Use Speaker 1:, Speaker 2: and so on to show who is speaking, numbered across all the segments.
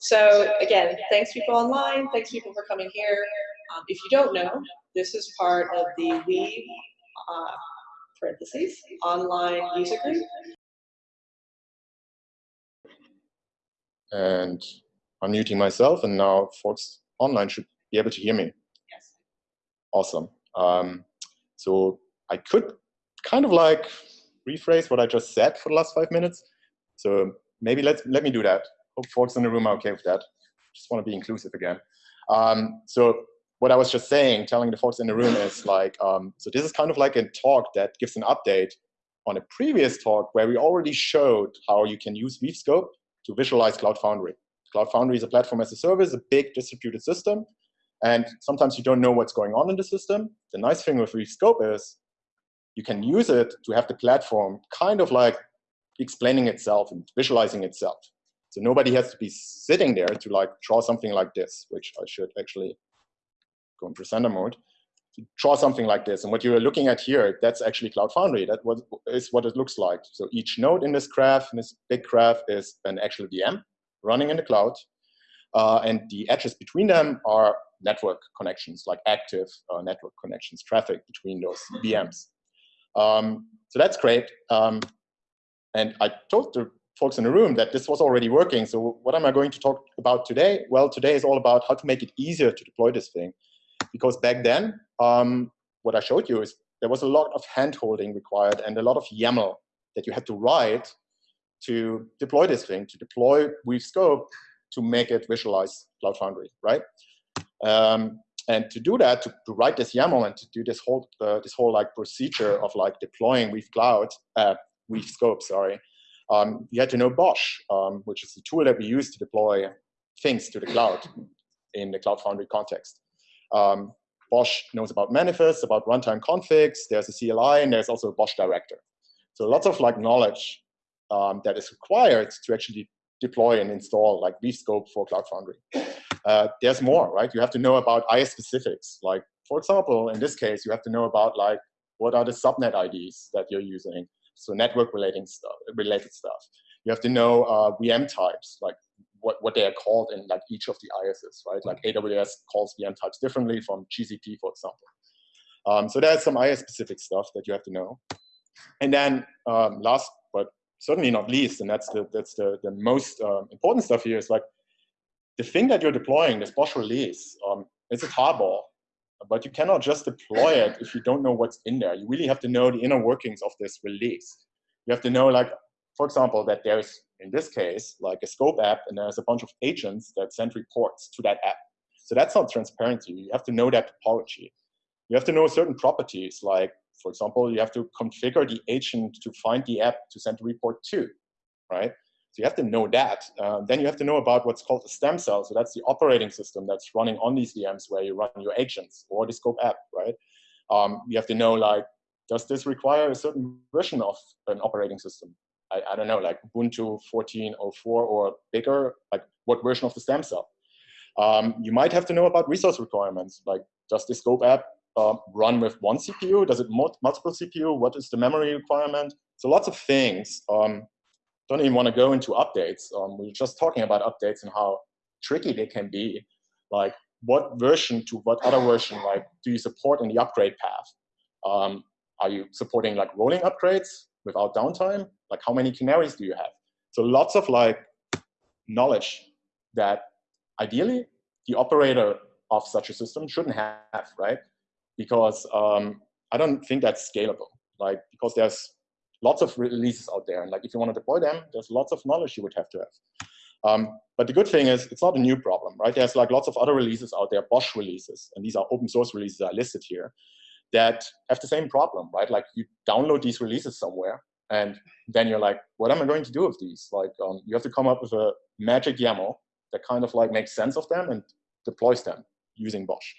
Speaker 1: So again, thanks people online, thanks people for coming here. Um, if you don't know, this is part of the Weave, uh, parentheses, online user group.
Speaker 2: And I'm muting myself, and now folks online should be able to hear me.
Speaker 1: Yes.
Speaker 2: Awesome. Um, so I could kind of like rephrase what I just said for the last five minutes. So maybe let's let me do that. Hope folks in the room are okay with that. Just want to be inclusive again. Um, so what I was just saying, telling the folks in the room is like, um, so this is kind of like a talk that gives an update on a previous talk where we already showed how you can use WeaveScope to visualize Cloud Foundry. Cloud Foundry is a platform as a service, a big distributed system. And sometimes you don't know what's going on in the system. The nice thing with WeaveScope is you can use it to have the platform kind of like explaining itself and visualizing itself. So nobody has to be sitting there to like draw something like this, which I should actually go in presenter mode, to draw something like this. And what you're looking at here, that's actually Cloud Foundry. That was, is what it looks like. So each node in this graph, in this big graph, is an actual VM running in the cloud. Uh, and the edges between them are network connections, like active uh, network connections, traffic between those VMs. Um, so that's great. Um, and I told the folks in the room that this was already working. So what am I going to talk about today? Well, today is all about how to make it easier to deploy this thing. Because back then, um, what I showed you is there was a lot of hand-holding required and a lot of YAML that you had to write to deploy this thing, to deploy WeaveScope to make it visualize Cloud Foundry, right? Um, and to do that, to, to, write this YAML and to do this whole uh, this whole like procedure of like deploying Weave Cloud, uh, WeaveScope, sorry, um, you had to know BOSH, um, which is the tool that we use to deploy things to the cloud in the Cloud Foundry context. Um, BOSH knows about manifests, about runtime configs. There's a CLI, and there's also a BOSH director. So lots of like knowledge um, that is required to actually deploy and install like WeaveScope for Cloud Foundry. Uh, there's more, right? You have to know about IaaS specifics. Like, for example, in this case, you have to know about like what are the subnet IDs that you're using. So network relating stuff, related stuff. You have to know uh, VM types, like what, what they are called in like each of the IaaSes, right? Like AWS calls VM types differently from GCP, for example. Um, so there's some IaaS specific stuff that you have to know. And then um, last but certainly not least, and that's the that's the the most uh, important stuff here is like the thing that you're deploying, this BOSH release, um, it's a tarball, but you cannot just deploy it if you don't know what's in there. You really have to know the inner workings of this release. You have to know, like, for example, that there's, in this case, like a scope app, and there's a bunch of agents that send reports to that app. So that's not transparent you. You have to know that topology. You have to know certain properties, like, for example, you have to configure the agent to find the app to send a report to, right? So you have to know that. Uh, then you have to know about what's called a stem cell. So that's the operating system that's running on these VMs where you run your agents or the scope app, right? Um, you have to know like, does this require a certain version of an operating system? I, I don't know, like Ubuntu 14.04 or bigger, like what version of the stem cell? Um, you might have to know about resource requirements, like does the scope app uh, run with one CPU? Does it multiple CPU? What is the memory requirement? So lots of things um, don't even want to go into updates. Um, we're just talking about updates and how tricky they can be. Like what version to what other version like do you support in the upgrade path? Um, are you supporting like rolling upgrades without downtime? Like how many canaries do you have? So lots of like knowledge that ideally the operator of such a system shouldn't have, right? Because um, I don't think that's scalable. Like because there's lots of releases out there. And like, if you want to deploy them, there's lots of knowledge you would have to have. Um, but the good thing is it's not a new problem, right? There's like lots of other releases out there, BOSH releases, and these are open source releases are listed here, that have the same problem, right? Like you download these releases somewhere, and then you're like, what am I going to do with these? Like um, you have to come up with a magic YAML that kind of like makes sense of them and deploys them using BOSH.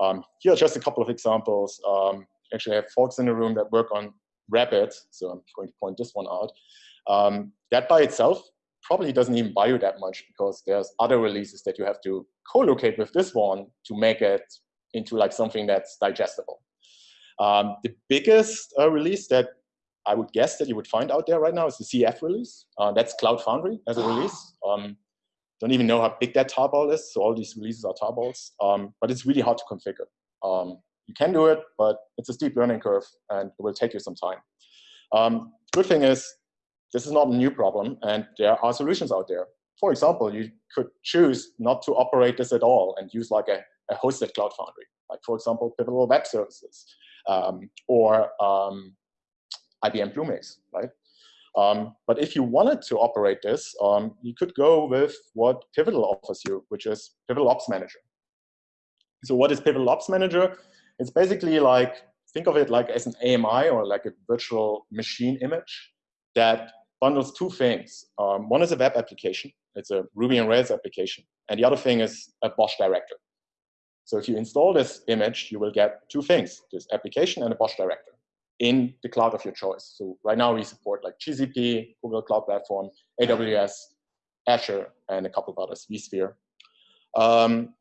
Speaker 2: Um, here are just a couple of examples. Um, actually, I have folks in the room that work on Rapid, so I'm going to point this one out, um, that by itself probably doesn't even buy you that much because there's other releases that you have to co-locate with this one to make it into like something that's digestible. Um, the biggest uh, release that I would guess that you would find out there right now is the CF release. Uh, that's Cloud Foundry as a release. Um, don't even know how big that tarball is. So all these releases are tarballs, um, but it's really hard to configure. You can do it, but it's a steep learning curve and it will take you some time. Um, good thing is this is not a new problem and there are solutions out there. For example, you could choose not to operate this at all and use like a, a hosted Cloud Foundry, like for example, Pivotal Web Services um, or um, IBM Bluemix, right? Um, but if you wanted to operate this, um, you could go with what Pivotal offers you, which is Pivotal Ops Manager. So what is Pivotal Ops Manager? It's basically like, think of it like as an AMI or like a virtual machine image that bundles two things. Um, one is a web application. It's a Ruby and Rails application. And the other thing is a BOSH director. So if you install this image, you will get two things, this application and a BOSH director in the cloud of your choice. So right now we support like GCP, Google Cloud Platform, AWS, Azure, and a couple of others, vSphere. Um,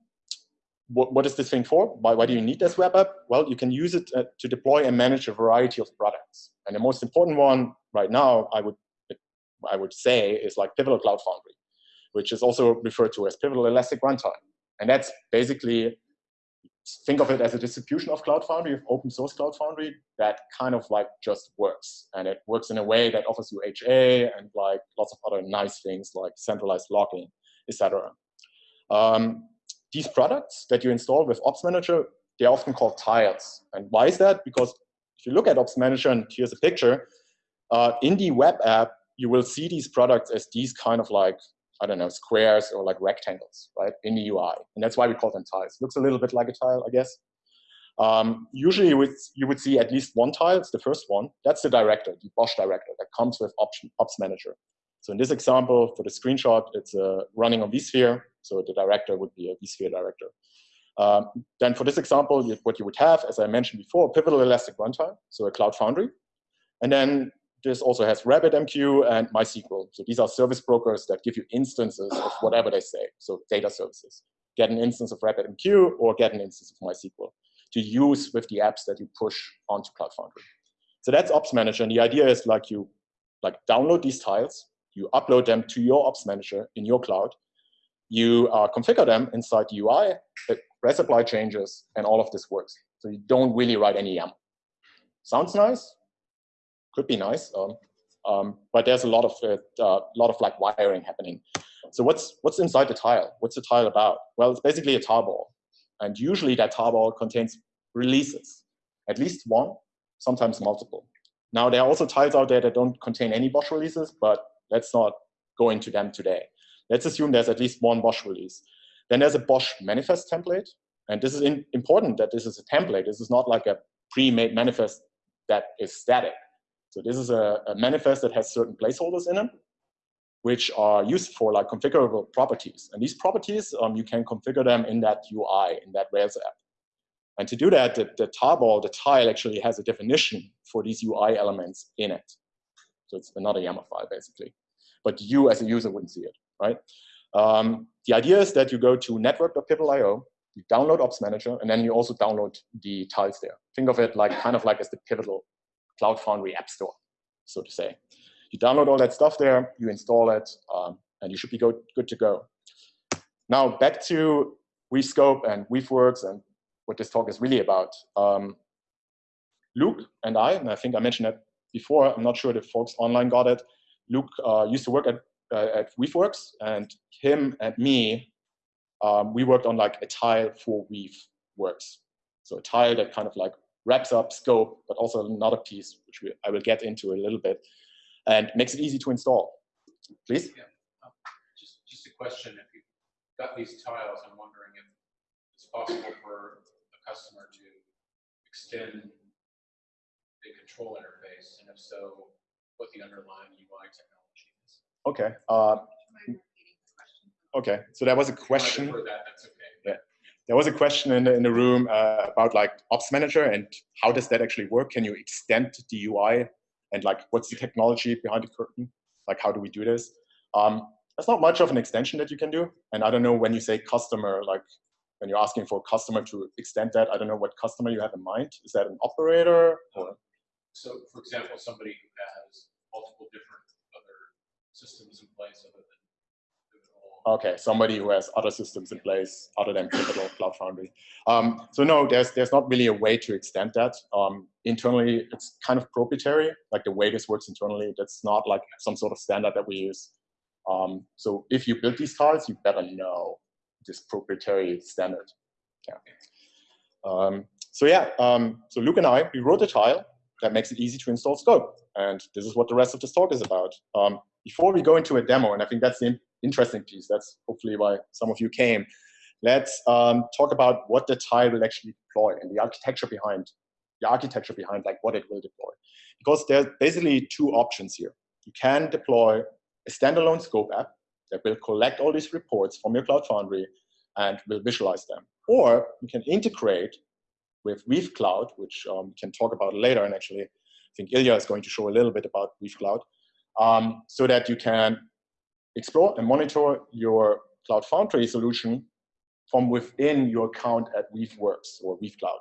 Speaker 2: what, what is this thing for? Why, why do you need this web app? Well, you can use it uh, to deploy and manage a variety of products. And the most important one right now, I would, I would say, is like Pivotal Cloud Foundry, which is also referred to as Pivotal Elastic Runtime. And that's basically, think of it as a distribution of Cloud Foundry, of open source Cloud Foundry, that kind of like just works. And it works in a way that offers you HA and like lots of other nice things like centralized logging, etc. Um, these products that you install with Ops Manager, they're often called tiles. And why is that? Because if you look at Ops Manager, and here's a picture, uh, in the web app, you will see these products as these kind of like, I don't know, squares or like rectangles, right, in the UI. And that's why we call them tiles. Looks a little bit like a tile, I guess. Um, usually you would, you would see at least one tile, it's the first one. That's the director, the BOSH director that comes with Ops, Ops Manager. So in this example, for the screenshot, it's uh, running on vSphere. So the director would be a vSphere director. Um, then for this example, you, what you would have, as I mentioned before, Pivotal Elastic Runtime, so a Cloud Foundry. And then this also has RabbitMQ and MySQL. So these are service brokers that give you instances of whatever they say, so data services. Get an instance of RabbitMQ or get an instance of MySQL to use with the apps that you push onto Cloud Foundry. So that's Ops Manager, and the idea is like you like download these tiles, you upload them to your Ops Manager in your cloud, you uh, configure them inside the UI, REST API changes, and all of this works. So you don't really write any YAML. Sounds nice, could be nice, um, um, but there's a lot of uh, uh, lot of like wiring happening. So what's what's inside the tile? What's the tile about? Well, it's basically a tarball, and usually that tarball contains releases, at least one, sometimes multiple. Now there are also tiles out there that don't contain any BOSH releases, but let's not go into them today. Let's assume there's at least one BOSH release. Then there's a BOSH manifest template. And this is in, important that this is a template. This is not like a pre-made manifest that is static. So this is a, a, manifest that has certain placeholders in it, which are used for like configurable properties. And these properties, um, you can configure them in that UI, in that Rails app. And to do that, the, the tarball, the tile actually has a definition for these UI elements in it. So it's another YAML file, basically. But you as a user wouldn't see it right? Um, the idea is that you go to network.pivotal.io, you download Ops Manager, and then you also download the tiles there. Think of it like kind of like as the pivotal Cloud Foundry app store, so to say. You download all that stuff there, you install it, um, and you should be go good to go. Now back to WeaveScope and WeaveWorks and what this talk is really about. Um, Luke and I, and I think I mentioned that before, I'm not sure if folks online got it. Luke uh, used to work at uh, at WeaveWorks, and him and me, um, we worked on like a tile for WeaveWorks. So a tile that kind of like wraps up scope, but also another piece, which we, I will get into a little bit, and makes it easy to install. Please?
Speaker 3: Yeah. Um, just, just a question. If you've got these tiles, I'm wondering if it's possible for a customer to extend the control interface, and if so, what the underlying UI technology is.
Speaker 2: Okay. Uh, okay. So there was a question.
Speaker 3: That, okay.
Speaker 2: Yeah. There was a question in the, in the room uh, about like Ops Manager and how does that actually work? Can you extend the UI and like what's the technology behind the curtain? Like how do we do this? Um, there's not much of an extension that you can do. And I don't know when you say customer, like when you're asking for a customer to extend that, I don't know what customer you have in mind. Is that an operator or?
Speaker 3: So for example, somebody who has multiple different other systems in place other than Pivotal
Speaker 2: Okay, somebody who has other systems in place other than Pivotal Cloud Foundry. Um, so no, there's there's not really a way to extend that. Um, internally, it's kind of proprietary, like the way this works internally. That's not like some sort of standard that we use. Um, so if you build these tiles, you better know this proprietary standard. Yeah. Um, so yeah, um, so Luke and I, we wrote a tile that makes it easy to install scope. And this is what the rest of this talk is about. Um, before we go into a demo, and I think that's the interesting piece. That's hopefully why some of you came. Let's um, talk about what the tile will actually deploy and the architecture behind the architecture behind like what it will deploy. Because there's basically two options here. You can deploy a standalone scope app that will collect all these reports from your Cloud Foundry and will visualize them. Or you can integrate with Weave Cloud, which um, we can talk about later. And actually, I think Ilya is going to show a little bit about Weave Cloud, um, so that you can explore and monitor your Cloud Foundry solution from within your account at Weaveworks or Weave Cloud.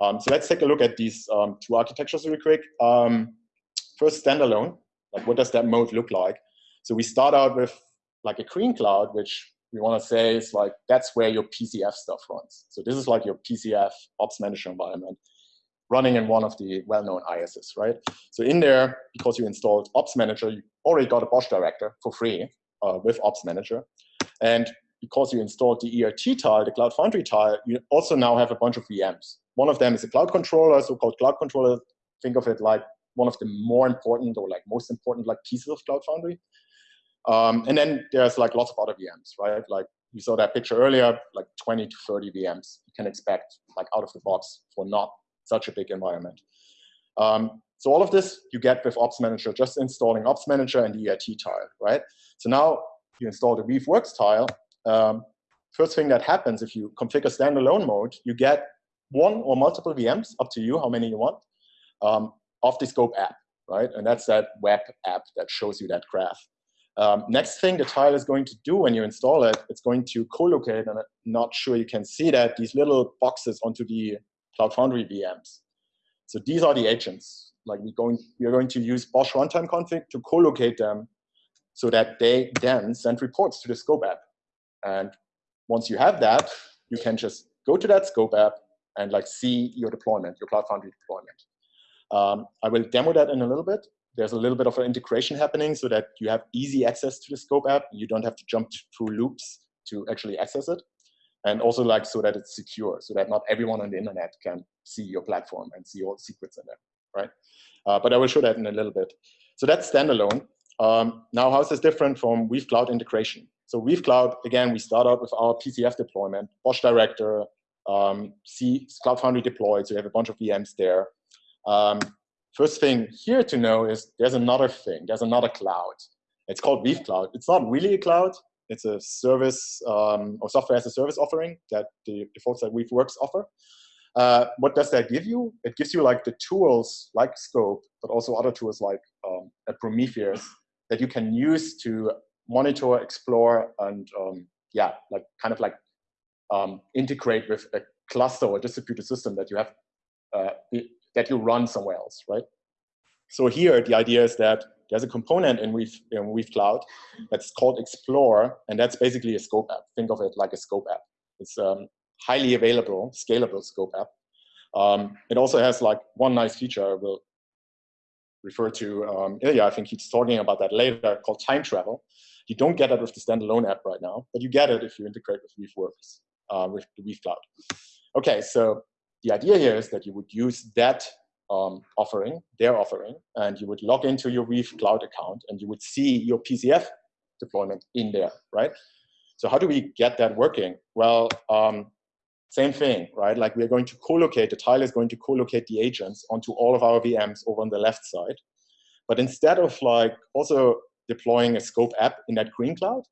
Speaker 2: Um, so let's take a look at these um, two architectures really quick. Um, first, standalone. Like, what does that mode look like? So we start out with like a green cloud, which we want to say is like that's where your PCF stuff runs. So this is like your PCF Ops Manager environment running in one of the well-known IaaSes, right? So in there, because you installed Ops Manager, you already got a BOSH director for free uh, with Ops Manager. And because you installed the ERT tile, the Cloud Foundry tile, you also now have a bunch of VMs. One of them is a cloud controller, so-called cloud controller. Think of it like one of the more important or like most important like pieces of Cloud Foundry. Um, and then there's like lots of other VMs, right? Like you saw that picture earlier, like 20 to 30 VMs you can expect like out of the box for not such a big environment. Um, so all of this you get with Ops Manager, just installing Ops Manager and the ERT tile, right? So now you install the Weaveworks tile. Um, first thing that happens if you configure standalone mode, you get one or multiple VMs, up to you how many you want, um, of the scope app, right? And that's that web app that shows you that graph. Um, next thing the tile is going to do when you install it, it's going to co-locate, and I'm not sure you can see that, these little boxes onto the Cloud Foundry VMs. So these are the agents. Like we're going, we're going to use BOSH runtime config to co-locate them so that they then send reports to the scope app. And once you have that, you can just go to that scope app and like see your deployment, your Cloud Foundry deployment. Um, I will demo that in a little bit. There's a little bit of an integration happening so that you have easy access to the scope app. You don't have to jump through loops to actually access it and also like so that it's secure, so that not everyone on the internet can see your platform and see all the secrets in there, right? Uh, but I will show that in a little bit. So that's standalone. Um, now, how is this different from Weave Cloud integration? So Weave Cloud, again, we start out with our PCF deployment, BOSH Director, um, C Cloud Foundry deployed, so you have a bunch of VMs there. Um, first thing here to know is there's another thing, there's another cloud. It's called Weave Cloud. It's not really a cloud, it's a service um, or software as a service offering that the, the folks at Weaveworks offer. Uh, what does that give you? It gives you like the tools like Scope, but also other tools like um, Prometheus that you can use to monitor, explore, and um, yeah, like kind of like um, integrate with a cluster or distributed system that you have uh, that you run somewhere else, right? So here, the idea is that there's a component in Weave, in Weave Cloud that's called Explore, and that's basically a scope app. Think of it like a scope app. It's um, highly available, scalable scope app. Um, it also has like one nice feature I will refer to um, Ilya, I think he's talking about that later, called time travel. You don't get it with the standalone app right now, but you get it if you integrate with Weaveworks, uh, with the Weave Cloud. Okay, so the idea here is that you would use that um, offering, their offering, and you would log into your Weave Cloud account and you would see your PCF deployment in there, right? So how do we get that working? Well, um, same thing, right? Like we're going to co-locate, the tile is going to co-locate the agents onto all of our VMs over on the left side. But instead of like also deploying a scope app in that green cloud,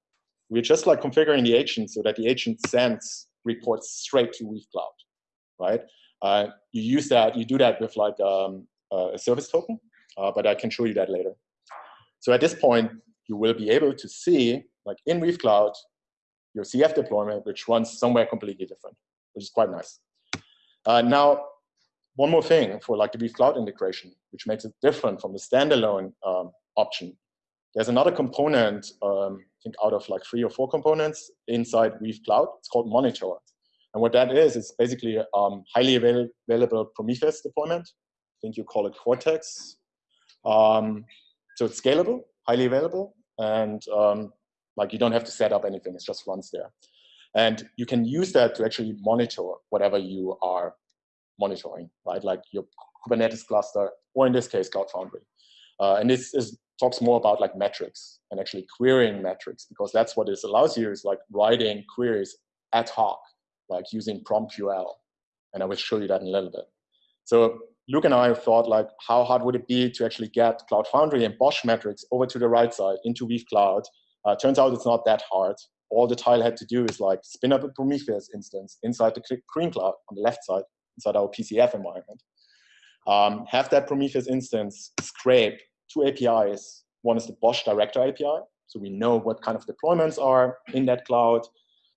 Speaker 2: we're just like configuring the agent so that the agent sends reports straight to Weave Cloud, right? Uh, you use that, you do that with like um, a service token, uh, but I can show you that later. So at this point, you will be able to see, like in Weave Cloud, your CF deployment, which runs somewhere completely different, which is quite nice. Uh, now, one more thing for like the Weave Cloud integration, which makes it different from the standalone um, option. There's another component um, think out of like three or four components inside Weave Cloud. It's called Monitor. And what that is, is basically a um, highly avail available Prometheus deployment. I think you call it Cortex. Um, so it's scalable, highly available, and um, like you don't have to set up anything, it just runs there. And you can use that to actually monitor whatever you are monitoring, right? Like your Kubernetes cluster, or in this case, Cloud Foundry. Uh, and this is, talks more about like metrics and actually querying metrics, because that's what this allows you is like writing queries ad hoc, like using PromQL. And I will show you that in a little bit. So Luke and I thought like, how hard would it be to actually get Cloud Foundry and BOSH metrics over to the right side into Weave Cloud? Uh, turns out it's not that hard. All the tile had to do is like spin up a Prometheus instance inside the Green Cloud on the left side, inside our PCF environment. Um, have that Prometheus instance scrape two APIs. One is the BOSH Director API, so we know what kind of deployments are in that cloud,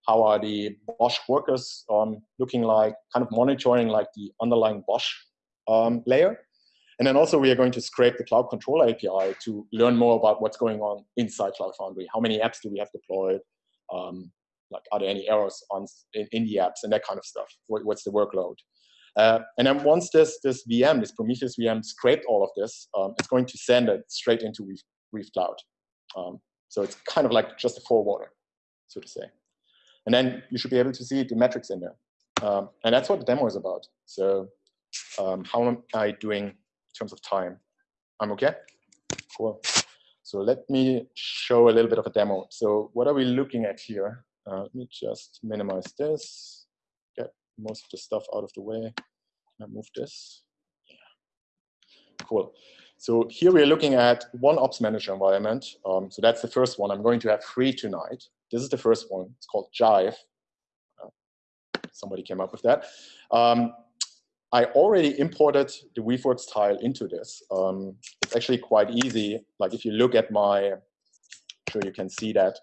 Speaker 2: how are the BOSH workers um, looking like, kind of monitoring like the underlying BOSH um, layer. And then also we are going to scrape the Cloud Controller API to learn more about what's going on inside Cloud Foundry. How many apps do we have deployed? Um, like, are there any errors on in, in, the apps and that kind of stuff? What, what's the workload? Uh, and then once this, this VM, this Prometheus VM scraped all of this, um, it's going to send it straight into Weave, Weave Cloud. Um, so it's kind of like just a forwarder, so to say. And then you should be able to see the metrics in there. Um, and that's what the demo is about. So um, how am I doing in terms of time? I'm okay? Cool. So let me show a little bit of a demo. So what are we looking at here? Uh, let me just minimize this, get most of the stuff out of the way. I move this? Yeah. Cool. So here we are looking at one ops manager environment. Um, so that's the first one. I'm going to have three tonight. This is the first one. It's called Jive. Uh, somebody came up with that. Um, I already imported the Weaveworks tile into this. Um, it's actually quite easy. Like if you look at my, I'm sure you can see that.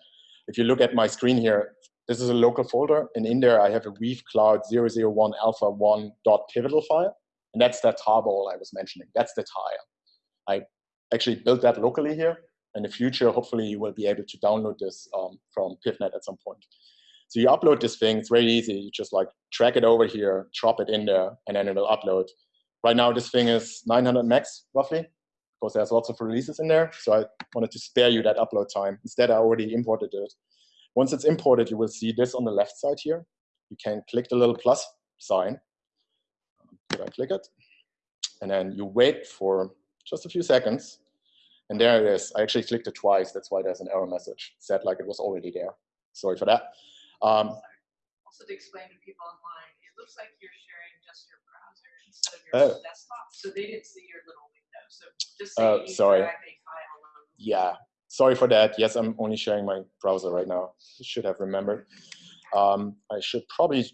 Speaker 2: If you look at my screen here, this is a local folder, and in there I have a Weave Cloud 001 alpha 1 dot pivotal file, and that's that tarball I was mentioning. That's the tile. I actually built that locally here. In the future, hopefully you will be able to download this um, from PivNet at some point. So you upload this thing, it's very easy. You just like drag it over here, drop it in there, and then it will upload. Right now, this thing is 900 megs, roughly, because there's lots of releases in there. So I wanted to spare you that upload time. Instead, I already imported it. Once it's imported, you will see this on the left side here. You can click the little plus sign. Did I click it? And then you wait for just a few seconds. And there it is. I actually clicked it twice. That's why there's an error message. It said like it was already there. Sorry for that. Um,
Speaker 4: also to explain to people online, it looks like you're sharing just your browser instead of your oh. desktop, so they didn't see your little window. So just say
Speaker 2: uh, sorry. Yeah, sorry for that. Yes, I'm only sharing my browser right now. You should have remembered. Um, I should probably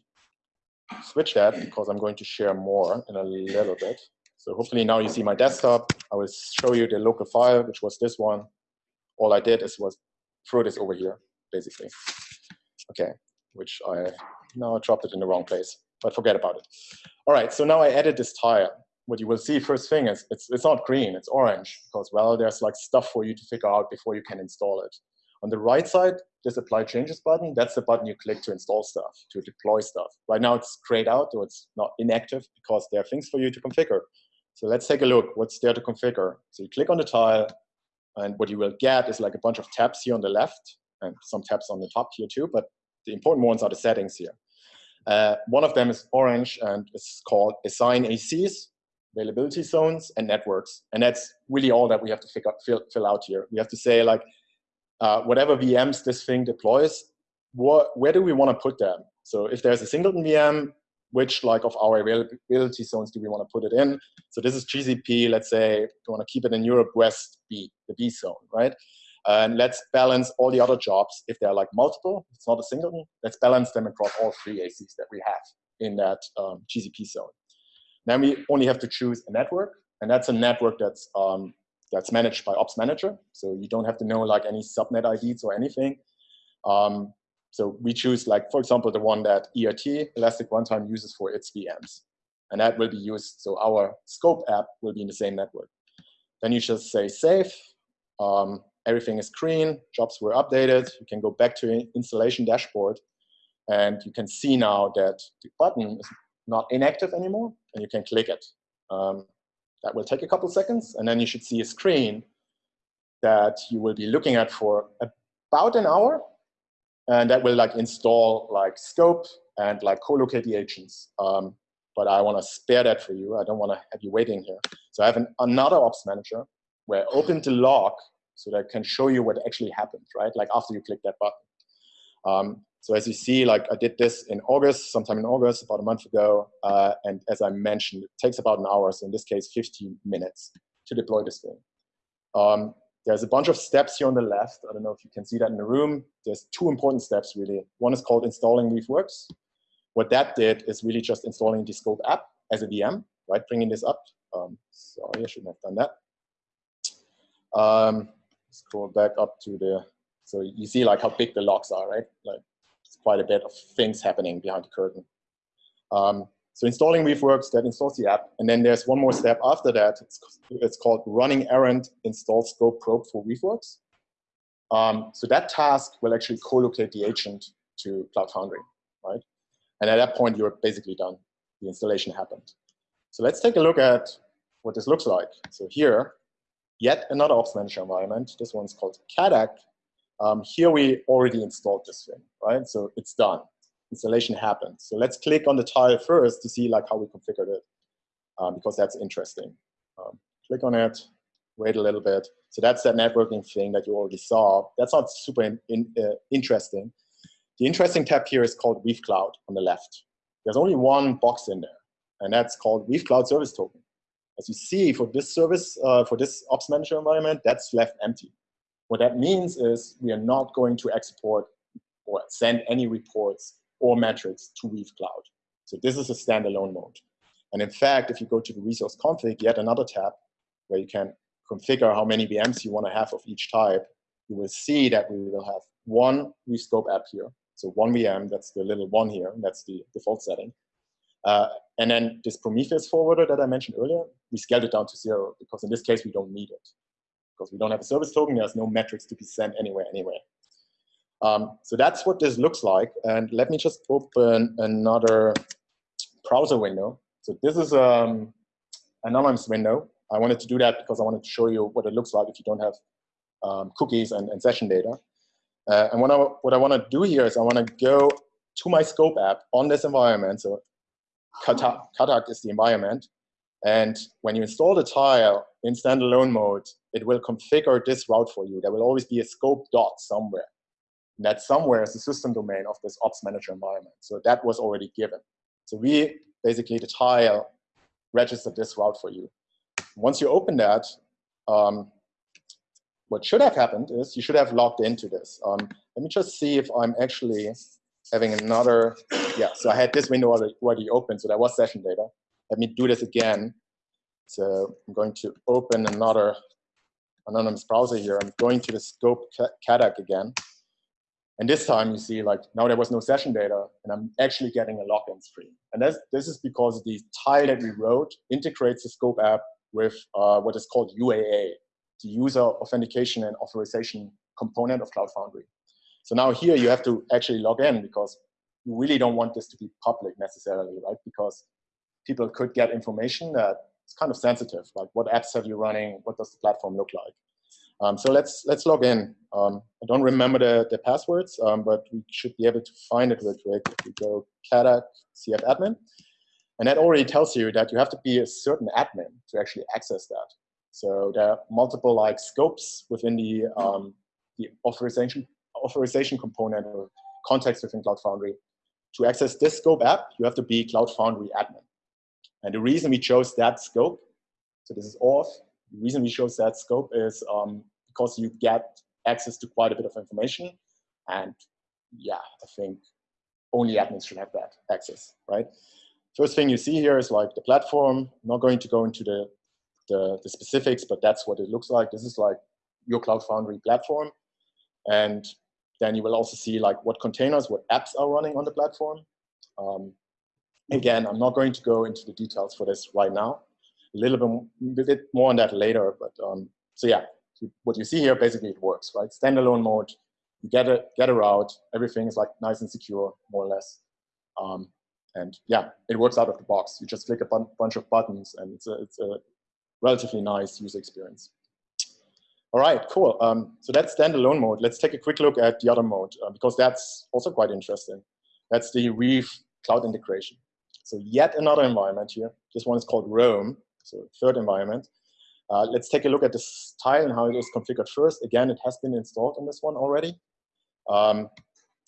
Speaker 2: switch that because I'm going to share more in a little bit. So hopefully now you see my desktop. I will show you the local file, which was this one. All I did is was throw this over here, basically. Okay, which I now dropped it in the wrong place, but forget about it. All right, so now I added this tile. What you will see first thing is it's, it's not green, it's orange, because, well, there's like stuff for you to figure out before you can install it. On the right side, this apply changes button, that's the button you click to install stuff, to deploy stuff. Right now it's grayed out, or it's not inactive, because there are things for you to configure. So let's take a look, what's there to configure. So you click on the tile, and what you will get is like a bunch of tabs here on the left, and some tabs on the top here too, but the important ones are the settings here. Uh, one of them is orange and it's called assign AZs, availability zones, and networks. And that's really all that we have to figure, fill, fill out here. We have to say like, uh, whatever VMs this thing deploys, what, where do we want to put them? So if there's a singleton VM, which like of our availability zones do we want to put it in? So this is GCP, let's say we want to keep it in Europe West B, the B zone, right? And let's balance all the other jobs. If they're like multiple, it's not a single, let's balance them across all three AZs that we have in that um, GCP zone. Then we only have to choose a network, and that's a network that's um, that's managed by Ops Manager. So you don't have to know like any subnet IDs or anything. Um, so we choose like, for example, the one that ERT, Elastic Runtime, uses for its VMs. And that will be used, so our scope app will be in the same network. Then you just say save, um, everything is green, jobs were updated. You can go back to installation dashboard and you can see now that the button is not inactive anymore and you can click it. Um, that will take a couple seconds and then you should see a screen that you will be looking at for about an hour and that will like install like scope and like co-locate the agents. Um, but I want to spare that for you. I don't want to have you waiting here. So I have an, another ops manager where I opened the log so that I can show you what actually happened, right? Like after you click that button. Um, so as you see, like I did this in August, sometime in August, about a month ago. Uh, and as I mentioned, it takes about an hour. So in this case, 15 minutes to deploy this thing. Um, there's a bunch of steps here on the left. I don't know if you can see that in the room. There's two important steps really. One is called installing Weaveworks. What that did is really just installing the Scope app as a VM, right? Bringing this up. Um, sorry, I shouldn't have done that. Um, scroll back up to the, so you see like how big the logs are, right? Like it's quite a bit of things happening behind the curtain. Um, so installing Weaveworks, that installs the app. And then there's one more step after that. It's, it's called running errand install scope probe for Weaveworks. Um, so that task will actually co-locate the agent to Cloud Foundry, right? And at that point, you're basically done. The installation happened. So let's take a look at what this looks like. So here, yet another Ops Manager environment. This one's called CADAC. Um, here we already installed this thing, right? So it's done installation happens. So let's click on the tile first to see like how we configured it, um, because that's interesting. Um, click on it, wait a little bit. So that's that networking thing that you already saw. That's not super in, in, uh, interesting. The interesting tab here is called Weave Cloud on the left. There's only one box in there, and that's called Weave Cloud Service Token. As you see, for this service, uh, for this Ops Manager environment, that's left empty. What that means is we are not going to export or send any reports or metrics to Weave Cloud. So this is a standalone mode. And in fact, if you go to the resource config, yet another tab where you can configure how many VMs you want to have of each type, you will see that we will have one Scope app here. So one VM, that's the little one here, that's the default setting. Uh, and then this Prometheus forwarder that I mentioned earlier, we scaled it down to zero because in this case, we don't need it. Because we don't have a service token, there's no metrics to be sent anywhere anyway. Um, so that's what this looks like. And let me just open another browser window. So this is um, an anonymous window. I wanted to do that because I wanted to show you what it looks like if you don't have um, cookies and, and, session data. Uh, and what I, what I want to do here is I want to go to my scope app on this environment. So CADAC is the environment. And when you install the tile in standalone mode, it will configure this route for you. There will always be a scope dot somewhere. That somewhere is the system domain of this ops manager environment. So that was already given. So we basically, the tile registered this route for you. Once you open that, um, what should have happened is you should have logged into this. Um, let me just see if I'm actually having another, yeah, so I had this window already, already open, so that was session data. Let me do this again. So I'm going to open another anonymous browser here. I'm going to the scope CADAC again. And this time you see like now there was no session data and I'm actually getting a login screen. And that's, this is because the tile that we wrote integrates the scope app with uh, what is called UAA, the user authentication and authorization component of Cloud Foundry. So now here you have to actually log in because you really don't want this to be public necessarily, right? Because people could get information that is kind of sensitive, like what apps have you running, what does the platform look like? Um, so let's let's log in. Um, I don't remember the, the passwords, um, but we should be able to find it real quick. If we go CADAC CF admin, and that already tells you that you have to be a certain admin to actually access that. So there are multiple like scopes within the um, the authorization authorization component or context within Cloud Foundry. To access this scope app, you have to be Cloud Foundry admin. And the reason we chose that scope, so this is auth, the reason we chose that scope is um, because you get access to quite a bit of information. And yeah, I think only admins should have that access, right? First thing you see here is like the platform. Not going to go into the, the, the specifics, but that's what it looks like. This is like your Cloud Foundry platform. And then you will also see like what containers, what apps are running on the platform. Um, again, I'm not going to go into the details for this right now a little bit, bit more on that later. But um, so yeah, what you see here, basically it works, right? Standalone mode, you get a, get a route, everything is like nice and secure, more or less. Um, and yeah, it works out of the box. You just click a bunch of buttons and it's a, it's a relatively nice user experience. All right, cool. Um, so that's standalone mode. Let's take a quick look at the other mode uh, because that's also quite interesting. That's the Weave cloud integration. So yet another environment here. This one is called Roam, so third environment. Uh, let's take a look at this tile and how it is configured first. Again, it has been installed on this one already. Um,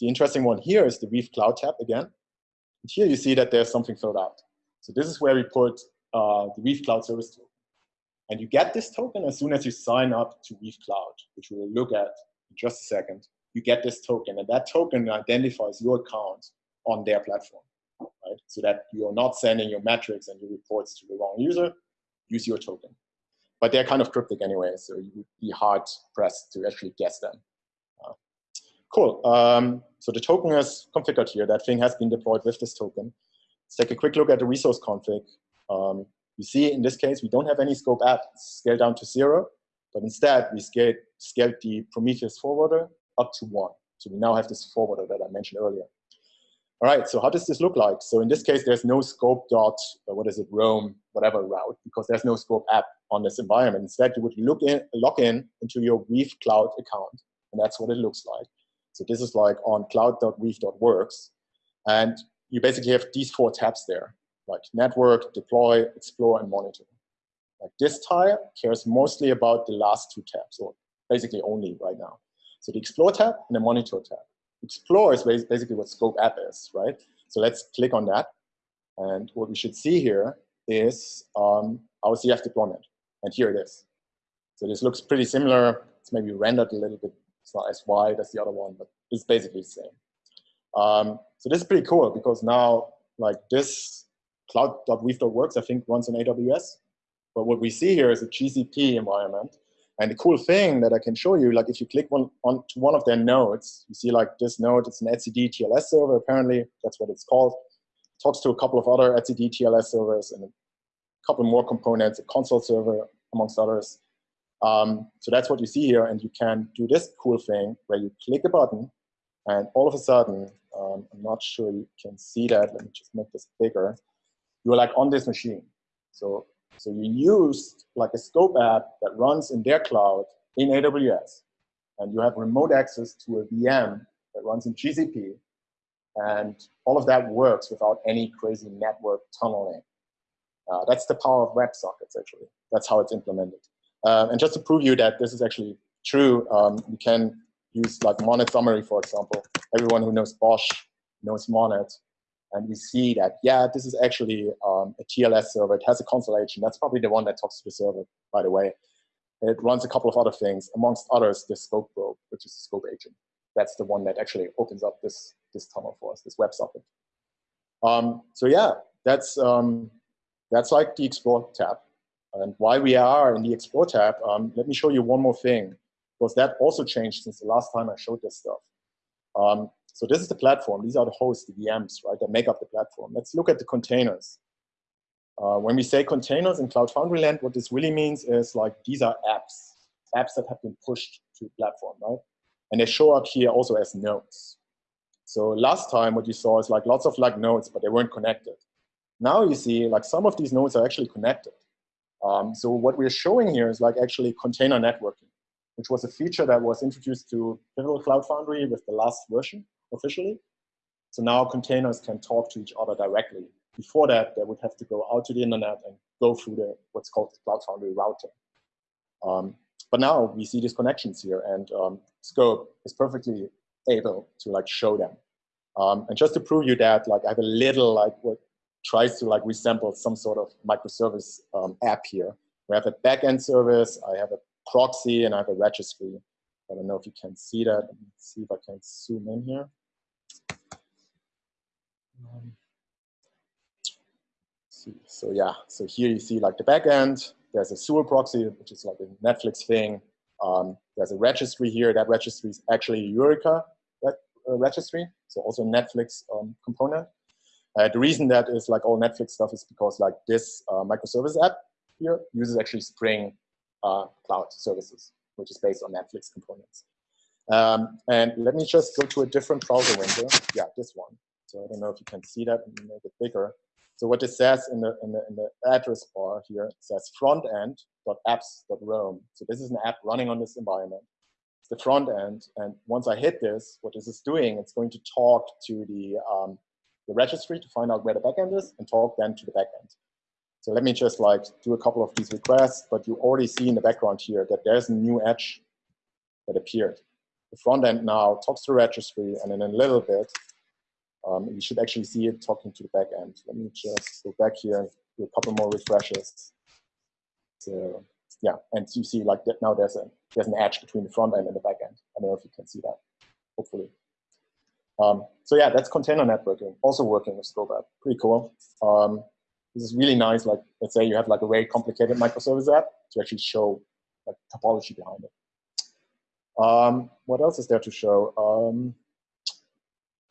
Speaker 2: the interesting one here is the Weave Cloud tab again. And here you see that there's something filled out. So this is where we put uh, the Weave Cloud Service token. And you get this token as soon as you sign up to Weave Cloud, which we will look at in just a second. You get this token, and that token identifies your account on their platform, right? So that you're not sending your metrics and your reports to the wrong user, use your token. But they're kind of cryptic anyway, so you would be hard pressed to actually guess them. Uh, cool. Um, so the token is configured here. That thing has been deployed with this token. Let's take a quick look at the resource config. Um, you see, in this case, we don't have any scope app scaled down to zero, but instead we scaled, scaled the Prometheus forwarder up to one. So we now have this forwarder that I mentioned earlier. All right, so how does this look like? So in this case, there's no scope dot, uh, what is it, Roam, whatever route, because there's no scope app on this environment. Instead, you would look in, log in into your Weave Cloud account, and that's what it looks like. So this is like on cloud.weave.works, and you basically have these four tabs there, like network, deploy, explore, and monitor. Like this tile cares mostly about the last two tabs, or basically only right now. So the explore tab and the monitor tab. Explore is basically what Scope App is, right? So let's click on that. And what we should see here is um, our CF deployment. And here it is. So this looks pretty similar. It's maybe rendered a little bit. It's not as wide as the other one, but it's basically the same. Um, so this is pretty cool because now like this cloud.weave.works, I think runs on AWS. But what we see here is a GCP environment and the cool thing that I can show you, like if you click one on to one of their nodes, you see like this node, it's an etcd TLS server, apparently, that's what it's called. It talks to a couple of other etcd TLS servers and a couple more components, a Consul server, amongst others. Um, so that's what you see here, and you can do this cool thing where you click a button, and all of a sudden, um, I'm not sure you can see that, let me just make this bigger, you're like on this machine. So so you use like a scope app that runs in their cloud in AWS, and you have remote access to a VM that runs in GCP, and all of that works without any crazy network tunneling. Uh, that's the power of WebSockets, actually. That's how it's implemented. Uh, and just to prove you that this is actually true, um, you can use like Monit summary, for example. Everyone who knows BOSH knows Monit. And we see that, yeah, this is actually um, a TLS server. It has a Consul agent. That's probably the one that talks to the server, by the way. It runs a couple of other things, amongst others, the scope probe, which is the scope agent. That's the one that actually opens up this, this tunnel for us, this WebSocket. Um, so yeah, that's, um, that's like the Explore tab. And why we are in the Explore tab, um, let me show you one more thing, because that also changed since the last time I showed this stuff. So this is the platform. These are the hosts, the VMs, right, that make up the platform. Let's look at the containers. Uh, when we say containers in Cloud Foundry land, what this really means is like these are apps, apps that have been pushed to the platform, right? And they show up here also as nodes. So last time what you saw is like lots of like nodes, but they weren't connected. Now you see like some of these nodes are actually connected. Um, so what we're showing here is like actually container networking, which was a feature that was introduced to Pivotal Cloud Foundry with the last version officially. So now containers can talk to each other directly. Before that, they would have to go out to the internet and go through the what's called the Cloud Foundry routing. Um, but now we see these connections here, and um, Scope is perfectly able to like show them. Um, and just to prove you that, like I have a little like what tries to like resemble some sort of microservice um, app here. We have a backend service, I have a proxy, and I have a registry. I don't know if you can see that. Let me see if I can zoom in here. So yeah, so here you see like the backend. There's a Zuul proxy, which is like a Netflix thing. Um, there's a registry here. That registry is actually Eureka uh, registry, so also Netflix um, component. Uh, the reason that is like all Netflix stuff is because like this uh, microservice app here uses actually Spring uh, Cloud services. which is based on Netflix components. Um, and let me just go to a different browser window. Yeah, this one. So I don't know if you can see that make it bigger. So what it says in the, in the, in the address bar here, it says frontend.apps.roam. So this is an app running on this environment. It's the front end. And once I hit this, what this is doing, it's going to talk to the, um, the registry to find out where the backend is and talk then to the backend. So let me just like do a couple of these requests, but you already see in the background here that there's a new edge that appeared. The front end now talks to the registry and in a little bit, um, you should actually see it talking to the back end. Let me just go back here do a couple more refreshes. So yeah, and you see like that now there's a there's an edge between the front end and the back end. I don't know if you can see that, hopefully. Um, so yeah, that's container networking, also working with Scope App. Pretty cool. Um, this is really nice. Like let's say you have like a very complicated microservice app to actually show like topology behind it. Um, what else is there to show? Um,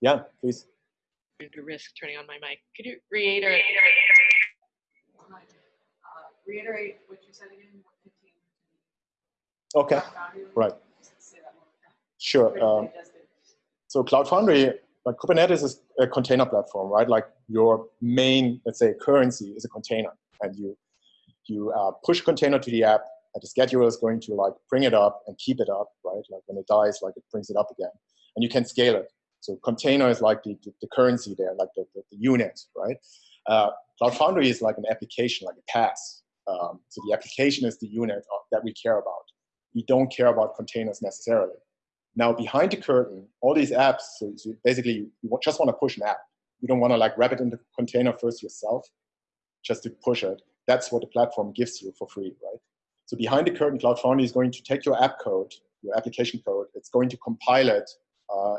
Speaker 2: yeah, please.
Speaker 5: To risk turning on my mic. Could you reiterate?
Speaker 4: Uh, Reiterate what you said again.
Speaker 2: Okay, right.
Speaker 4: Say that one more time.
Speaker 2: sure. Um, so Cloud Foundry, like Kubernetes is a container platform, right? Like your main, let's say, currency is a container, and you you uh, push container to the app, and the scheduler is going to like bring it up and keep it up, right? Like when it dies, like it brings it up again, and you can scale it. So container is like the, the, the currency there, like the, the, the unit, right? Uh, Cloud Foundry is like an application, like a PaaS. Um, so the application is the unit of, that we care about. We don't care about containers necessarily. Now behind the curtain, all these apps, so, so basically you, you just want to push an app. You don't want to like wrap it in the container first yourself, just to push it. That's what the platform gives you for free, right? So behind the curtain, Cloud Foundry is going to take your app code, your application code, it's going to compile it, uh,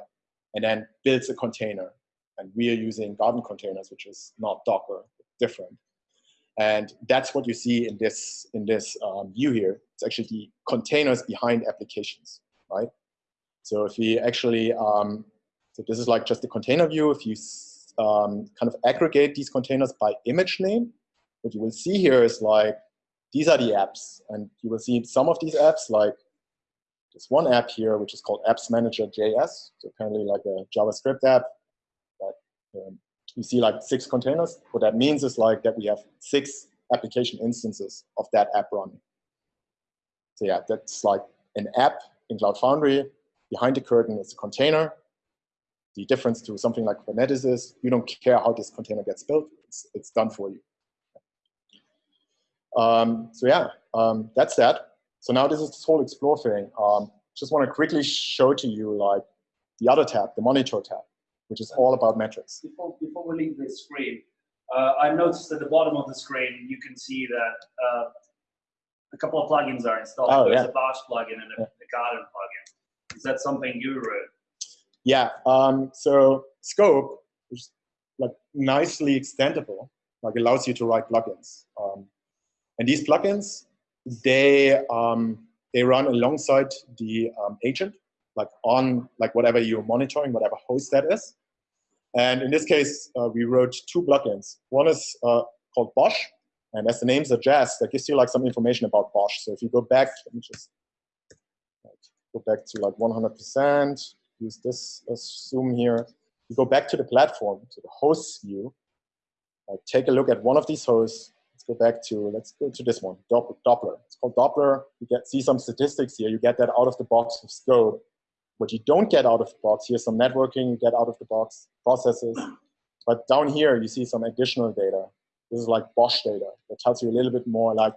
Speaker 2: and then builds a container. And we are using Garden containers, which is not Docker, different. And that's what you see in this in this um, view here. It's actually the containers behind applications, right? So if we actually, um, so this is like just the container view. If you um, kind of aggregate these containers by image name, what you will see here is like, these are the apps. And you will see some of these apps like this one app here, which is called Apps Manager JS. So apparently like a JavaScript app um, you see like six containers. What that means is like that we have six application instances of that app running. So yeah, that's like an app in Cloud Foundry. Behind the curtain is a container. The difference to something like Kubernetes is you don't care how this container gets built. It's, it's done for you. Um, so yeah, um, that's that. So now this is this whole explore thing. Um, just want to quickly show to you like the other tab, the monitor tab, which is all about metrics.
Speaker 6: Before, before we leave the screen, uh, I noticed at the bottom of the screen, you can see that uh, a couple of plugins are installed.
Speaker 2: Oh,
Speaker 6: There's
Speaker 2: yeah.
Speaker 6: a Bash plugin and a, a Garden plugin. Is that something you wrote?
Speaker 2: Yeah, um, so Scope is like nicely extendable, like allows you to write plugins. Um, and these plugins, they um, they run alongside the um, agent, like on like whatever you're monitoring, whatever host that is. And in this case, uh, we wrote two plugins. One is uh, called BOSH, and as the name suggests, that gives you like some information about BOSH. So if you go back, let me just go back to like 100%, use this zoom here. You go back to the platform, to the hosts view, like take a look at one of these hosts. Go back to, let's go to this one, Dopp- Doppler. It's called Doppler. You get see some statistics here. You get that out of the box with Scope. What you don't get out of the box, here's some networking, you get out of the box processes. But down here, you see some additional data. This is like BOSH data that tells you a little bit more like,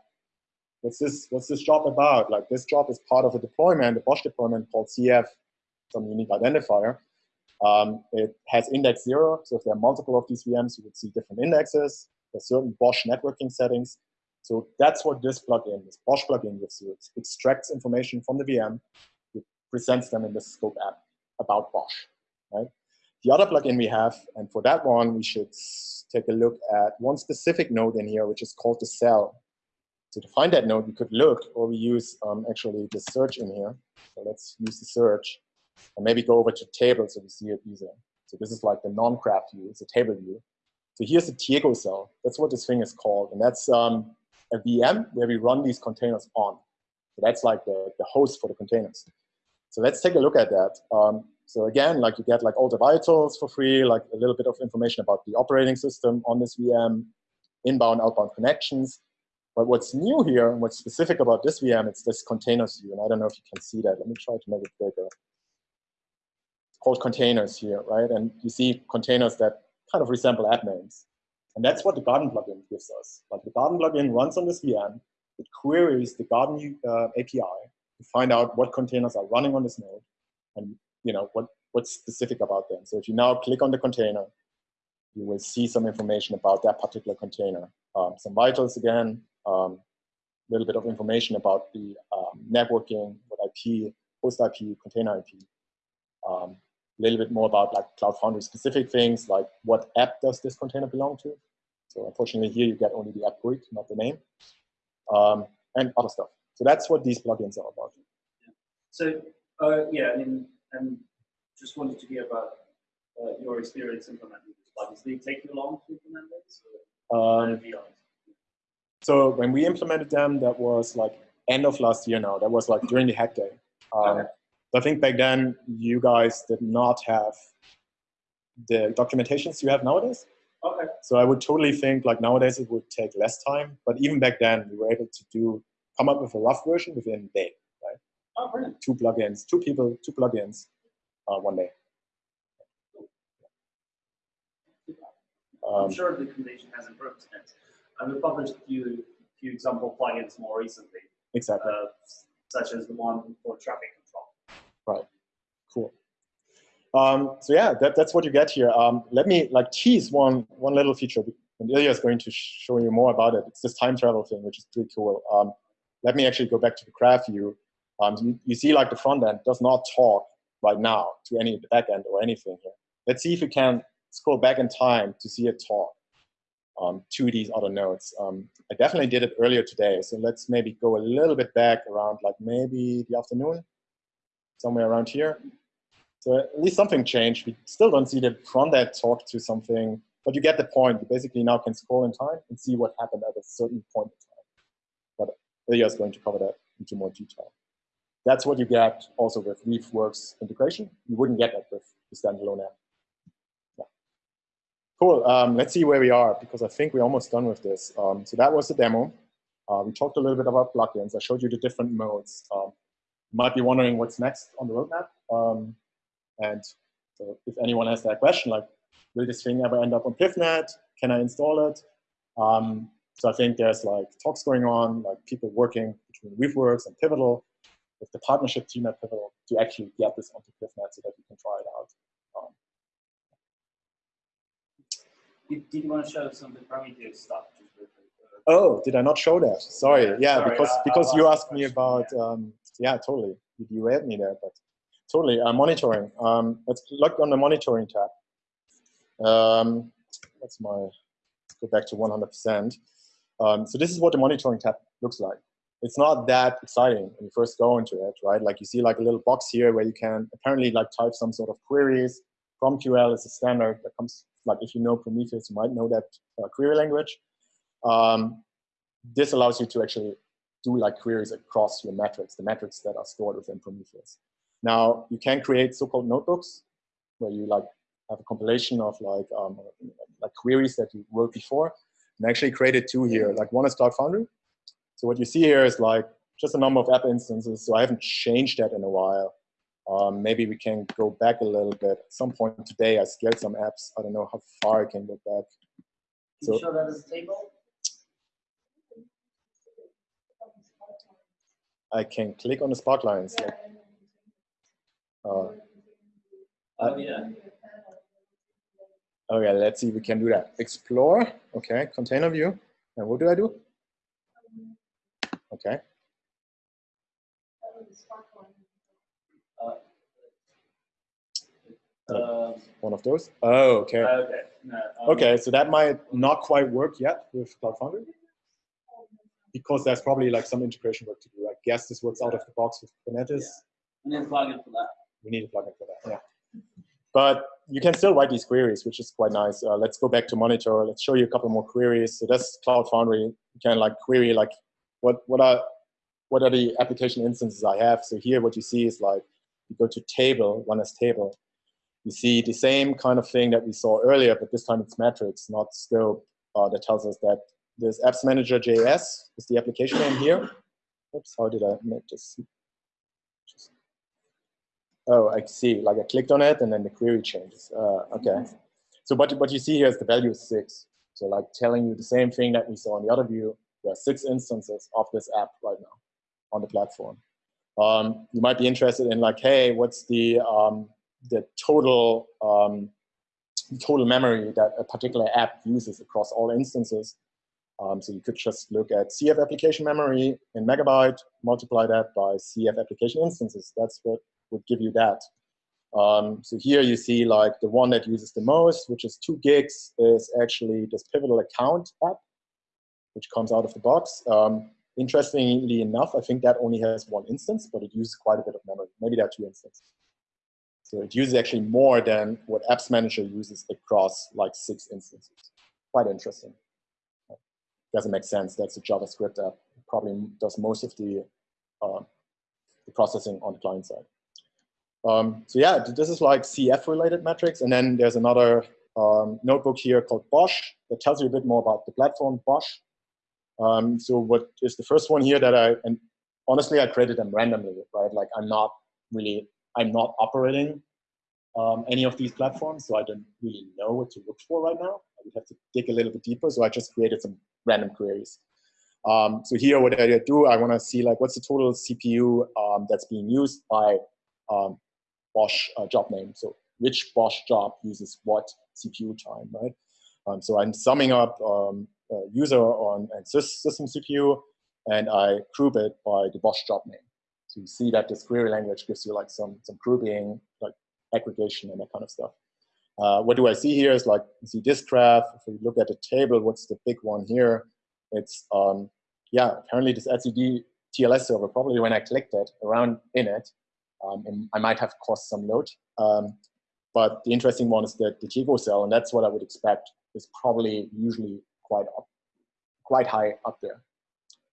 Speaker 2: what's this, what's this job about? Like this job is part of a deployment, a BOSH deployment called CF, some unique identifier. Um, it has index zero, so if there are multiple of these VMs, you would see different indexes. There's certain BOSH networking settings. So that's what this plugin, this BOSH plugin gives you. It extracts information from the VM, it presents them in the scope app about BOSH, right? The other plugin we have, and for that one, we should take a look at one specific node in here, which is called the cell. So to find that node, we could look, or we use um, actually the search in here. So let's use the search, and maybe go over to table so we see it easier. So this is like the non-graph view, it's a table view. So here's the Diego cell. That's what this thing is called. And that's um, a VM where we run these containers on. So that's like the, the host for the containers. So let's take a look at that. Um, so again, like you get like all the vitals for free, like a little bit of information about the operating system on this VM, inbound, outbound connections. But what's new here and what's specific about this VM, it's this containers view. And I don't know if you can see that. Let me try to make it bigger. It's called containers here, right? And you see containers that kind of resemble app names. And that's what the Garden plugin gives us. Like the Garden plugin runs on this VM. It queries the Garden uh, API to find out what containers are running on this node and you know what what's specific about them. So if you now click on the container, you will see some information about that particular container. Um, some vitals again, a um, little bit of information about the um, networking, what IP, host IP, container IP. A um, little bit more about like Cloud Foundry specific things, like what app does this container belong to? So unfortunately here you get only the app GUID, not the name, um, and other stuff. So that's what these plugins are about.
Speaker 6: Yeah. So uh, yeah, I mean, and just wanted to hear about uh, your experience implementing these plugins. Did it take you long to implement this?
Speaker 2: Um, so when we implemented them, that was like end of last year now. That was like during the hack day. Um, okay. I think back then you guys did not have the documentations you have nowadays.
Speaker 6: Okay.
Speaker 2: So I would totally think like nowadays it would take less time, but even back then we were able to do come up with a rough version within a day, right?
Speaker 6: Oh, brilliant.
Speaker 2: Two plugins, two people, two plugins, uh, one day.
Speaker 6: I'm um, sure the condition has improved since. And we published a few, few example plugins more recently.
Speaker 2: Exactly.
Speaker 6: Uh, such as the one for traffic.
Speaker 2: Right. Cool. Um, so yeah, that, that's what you get here. Um, let me like tease one one little feature, and Ilya is going to show you more about it. It's this time travel thing, which is pretty cool. Um, let me actually go back to the graph view. Um, you, you see like the front end does not talk right now to any the back end or anything here. Let's see if we can scroll back in time to see it talk um, to these other nodes. Um, I definitely did it earlier today, so let's maybe go a little bit back around like maybe the afternoon, somewhere around here. So at least something changed. We still don't see the front end talk to something, but you get the point. You basically now can scroll in time and see what happened at a certain point in time. But Ilya is going to cover that into more detail. That's what you get also with Weaveworks integration. You wouldn't get that with the standalone app. Cool. Um, let's see where we are because I think we're almost done with this. Um, so that was the demo. Uh, we talked a little bit about plugins. I showed you the different modes. Um, might be wondering what's next on the roadmap. Um, and so if anyone has that question, like, will this thing ever end up on PivNet? Can I install it? Um, so I think there's like talks going on, like people working between Weaveworks and Pivotal with the partnership team at Pivotal to actually get this onto PivNet so that we can try it out. Um,
Speaker 6: did, did, you want to show some of the Prometheus stuff?
Speaker 2: Oh, did I not show that? Sorry. Yeah, yeah
Speaker 6: sorry,
Speaker 2: because
Speaker 6: I,
Speaker 2: because
Speaker 6: I
Speaker 2: you asked me about yeah. Um, yeah, totally. You derailed me there, but totally uh, monitoring. Um, let's look on the monitoring tab. Um, that's my. Let's go back to 100%. Um, so this is what the monitoring tab looks like it's not that exciting when you first go into it, right? Like you see like a little box here where you can apparently like type some sort of queries. PromQL is a standard that comes, like if you know Prometheus, you might know that uh, query language. Um, this allows you to actually do like queries across your metrics, the metrics that are stored within Prometheus. Now you can create so-called notebooks where you like have a compilation of like um, like queries that you wrote before, and actually created two here. Like one is Cloud Foundry, so what you see here is like just a number of app instances. So I haven't changed that in a while. Um, maybe we can go back a little bit. At some point today, I scaled some apps. I don't know how far I can go back.
Speaker 6: So, you show that as a table?
Speaker 2: I can click on the spark lines. Yeah. Uh,
Speaker 6: oh, yeah.
Speaker 2: Okay, let's see if we can do that. Explore, okay, container view. And what do I do? Okay. Uh, one of those? Oh, okay.
Speaker 6: Okay. No, um,
Speaker 2: okay, so that might not quite work yet with Cloud Foundry because there's probably like some integration work to do. I guess this works out of the box with Kubernetes.
Speaker 6: Yeah. We need a plugin for that.
Speaker 2: We need a plugin for that, yeah. But you can still write these queries, which is quite nice. Uh, let's go back to monitor. Let's show you a couple more queries. So that's Cloud Foundry. You can like query like what what are what are the application instances I have. So here what you see is like, you go to table, one as table, you see the same kind of thing that we saw earlier, but this time it's metrics, not scope, uh, that tells us that this apps manager JS is the application name here. Oops, how did I make this? Oh, I see, like I clicked on it and then the query changes. Uh, okay. So what, what you see here is the value is six. So like telling you the same thing that we saw in the other view, there are six instances of this app right now on the platform. Um, you might be interested in like, hey, what's the, um, the total, um, total memory that a particular app uses across all instances. Um, so you could just look at CF application memory in megabyte, multiply that by CF application instances. That's what would give you that. Um, so here you see like the one that uses the most, which is two gigs, is actually this Pivotal account app, which comes out of the box. Um, interestingly enough, I think that only has one instance, but it uses quite a bit of memory. Maybe there are two instances. So it uses actually more than what Apps Manager uses across like six instances. Quite interesting. Doesn't make sense. That's a JavaScript app. Probably does most of the, uh, the processing on the client side. Um, so yeah, this is like CF related metrics. And then there's another um, notebook here called BOSH that tells you a bit more about the platform BOSH. Um, so what is the first one here that I, and honestly, I created them randomly, right? Like I'm not really, I'm not operating um, any of these platforms, so I don't really know what to look for right now. I would have to dig a little bit deeper, so I just created some random queries. Um, so here, what I do, I want to see like what's the total CPU um, that's being used by um, BOSH uh, job name. So which BOSH job uses what CPU time, right? Um, so I'm summing up um, user on and Sys system CPU, and I group it by the BOSH job name. So you see that this query language gives you like some some grouping, like aggregation and that kind of stuff. Uh, what do I see here is like, see this graph, if we look at the table, what's the big one here? It's, um, yeah, apparently this etcd TLS server, probably when I clicked it around in it, um, I might have caused some load. Um, but the interesting one is that the Diego cell, and that's what I would expect, is probably usually quite up, quite high up there.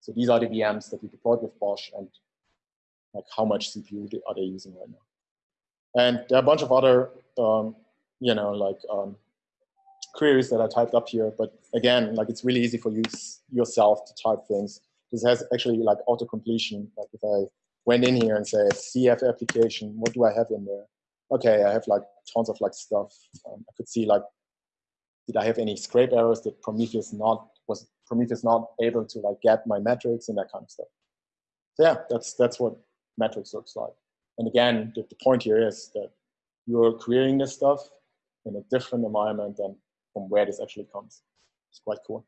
Speaker 2: So these are the VMs that we deployed with BOSH and like how much CPU are they using right now. And there are a bunch of other, um, you know, like um, queries that I typed up here. But again, like it's really easy for you yourself to type things. This has actually like auto completion. Like if I went in here and said CF application, what do I have in there? Okay, I have like tons of like stuff. Um, I could see like, did I have any scrape errors? Did Prometheus not was Prometheus not able to like get my metrics and that kind of stuff? So yeah, that's that's what metrics looks like. And again, the, the point here is that you're querying this stuff in a different environment than from where this actually comes. It's quite cool.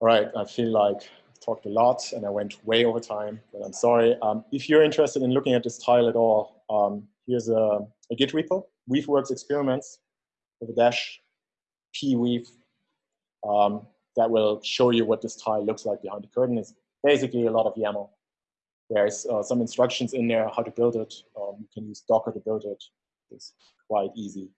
Speaker 2: All right, I feel like I've talked a lot and I went way over time, but I'm sorry. Um, if you're interested in looking at this tile at all, um, here's a, a, Git repo, Weaveworks experiments with a dash p weave um, that will show you what this tile looks like behind the curtain. It's basically a lot of YAML. There's uh, some instructions in there how to build it. Um, you can use Docker to build it. It's quite easy.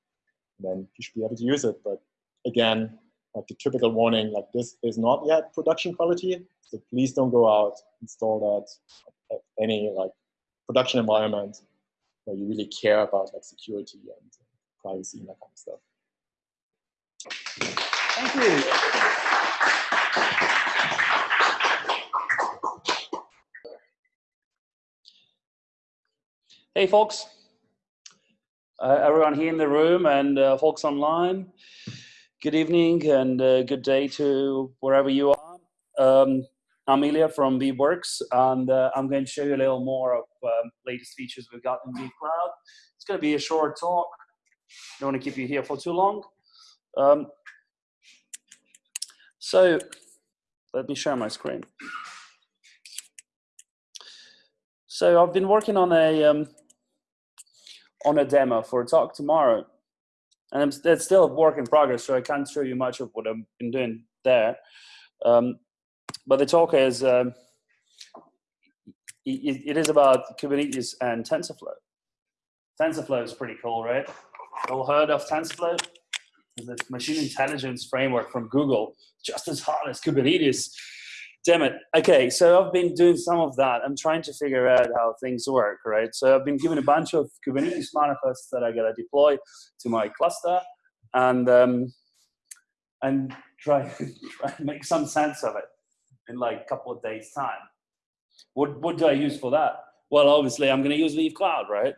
Speaker 2: And then you should be able to use it. But again, like the typical warning, like this is not yet production quality. So please don't go out, install that at any like production environment where you really care about like security and privacy and that kind of stuff.
Speaker 6: Thank you. Hey, folks. Uh, everyone here in the room and uh, folks online, good evening and uh, good day to wherever you are. Um, I'm Ilya from Weaveworks, and uh, I'm going to show you a little more of um, latest features we've got in Weave Cloud. It's going to be a short talk. Don't want to keep you here for too long. Um, so let me share my screen. So I've been working on a um, on a demo for a talk tomorrow, and it's still a work in progress, so I can't show you much of what I've been doing there. Um, but the talk is, um, it, it is about Kubernetes and TensorFlow. TensorFlow is pretty cool, right? All heard of TensorFlow? It's a machine intelligence framework from Google, just as hard as Kubernetes. Damn it. Okay, so I've been doing some of that. I'm trying to figure out how things work, right? So I've been given a bunch of Kubernetes manifests that I gotta deploy to my cluster, and um, and try try and make some sense of it in like a couple of days' time. What what do I use for that? Well, obviously I'm gonna use Weave Cloud, right?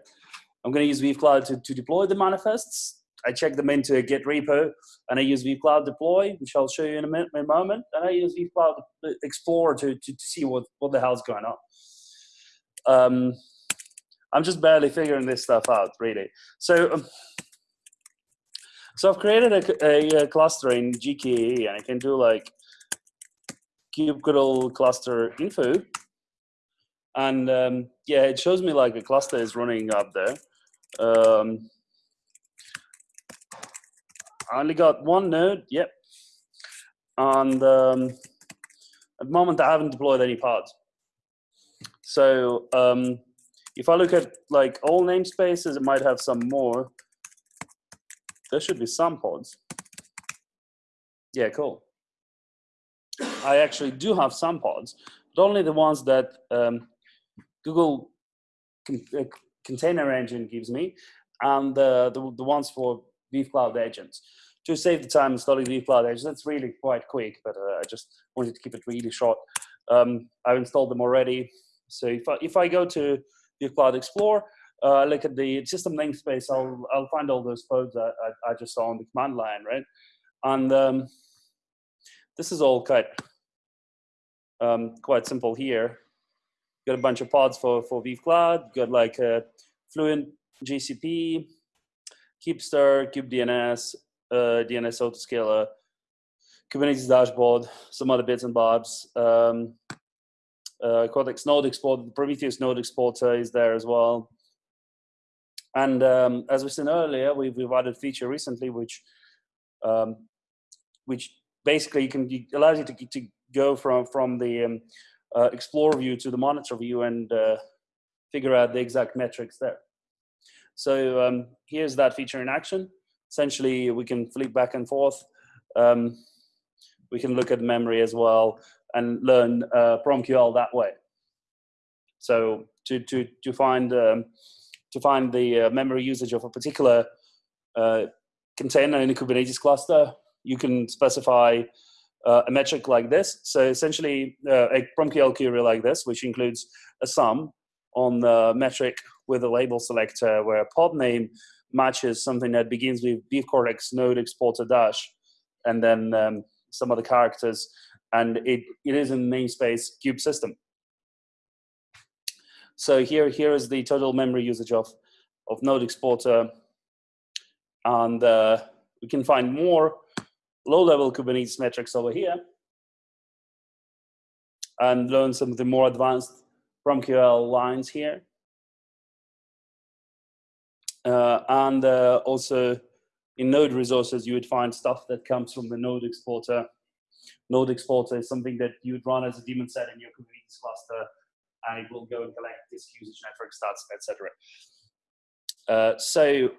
Speaker 6: I'm gonna use Weave Cloud to, to deploy the manifests. I check them into a Git repo, and I use Weave Cloud Deploy, which I'll show you in a, minute, in a moment. And I use Weave Cloud Explorer to, to, to see what, what the hell's going on. Um, I'm just barely figuring this stuff out, really. So, um, so I've created a, a, a, cluster in GKE, and I can do like kubectl cluster info. And um, yeah, it shows me like a cluster is running up there. Um, I only got one node, yep. And um, at the moment, I haven't deployed any pods. So um, if I look at like all namespaces, it might have some more. There should be some pods. Yeah, cool. I actually do have some pods, but only the ones that um, Google con uh, Container Engine gives me, and uh, the, the ones for Weave Cloud Agents to save the time installing Weave Cloud Agents. That's really quite quick, but uh, I just wanted to keep it really short. Um, I've installed them already. So if I, if I go to Weave Cloud Explorer, uh, look at the system namespace, I'll, I'll find all those codes I, I, I just saw on the command line, right? And um, this is all quite, um, quite simple here. Got a bunch of pods for, for Weave Cloud, got like Fluent GCP, Kubester, kubedns, uh, DNS autoscaler, Kubernetes dashboard, some other bits and bobs. Um, uh, Cortex node exporter, the Prometheus node exporter is there as well. And um, as we said earlier, we've, we've added feature recently, which um, which basically can allows you to, to go from from the um, uh, Explorer view to the monitor view and uh, figure out the exact metrics there. So um, here's that feature in action essentially we can flip back and forth. Um, we can look at memory as well and learn uh, PromQL that way. So to to to find um, to find the uh, memory usage of a particular uh, container in a Kubernetes cluster, you can specify uh, a metric like this. So essentially, uh, a PromQL query like this, which includes a sum on the metric with a label selector where pod name matches something that begins with weave cortex node exporter dash, and then um, some other characters, and it, it is in namespace kube system. So here, here is the total memory usage of, of node exporter, and uh, we can find more low-level Kubernetes metrics over here, and learn some of the more advanced PromQL lines here. Uh, and uh, also in node resources, you would find stuff that comes from the node exporter. Node exporter is something that you would run as a daemon set in your Kubernetes cluster, and it will go and collect disk usage network stats, etc. Uh, so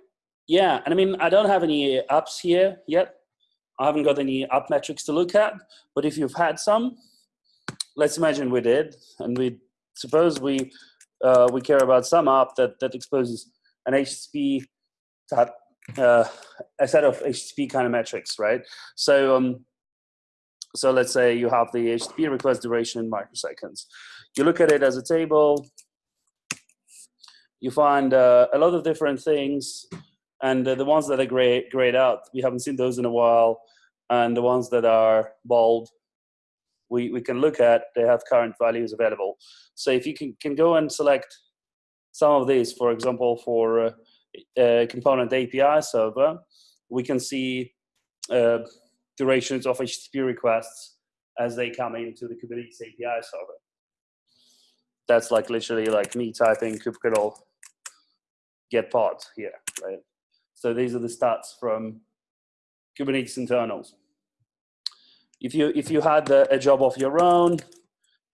Speaker 6: yeah, and I mean, I don't have any apps here yet. I haven't got any app metrics to look at, but if you've had some, let's imagine we did, and we suppose we uh, we care about some app that that exposes an HTTP uh, a set of HTTP kind of metrics, right? So, um, so let's say you have the HTTP request duration in microseconds. You look at it as a table. You find uh, a lot of different things, and uh, the ones that are grayed, grayed out, we haven't seen those in a while, and the ones that are bold, we, we can look at, they have current values available. So if you can, can go and select some of these, for example, for uh, a component API server, we can see uh, durations of HTTP requests as they come into the Kubernetes API server. That's like literally like me typing kubectl get pod here, right? So these are the stats from Kubernetes internals. If you if you had a job of your own,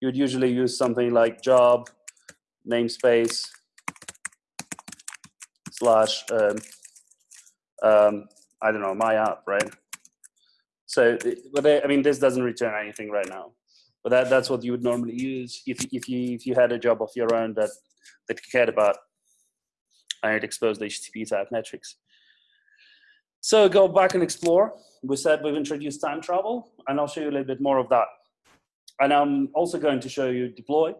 Speaker 6: you'd usually use something like job namespace slash, um, um, I don't know, my app, right? So, but they, I mean, this doesn't return anything right now. But that, that's what you would normally use if, if you if you had a job of your own that that you cared about and exposed HTTP type metrics. So go back and explore. We said we've introduced time travel, and I'll show you a little bit more of that. And I'm also going to show you deploy,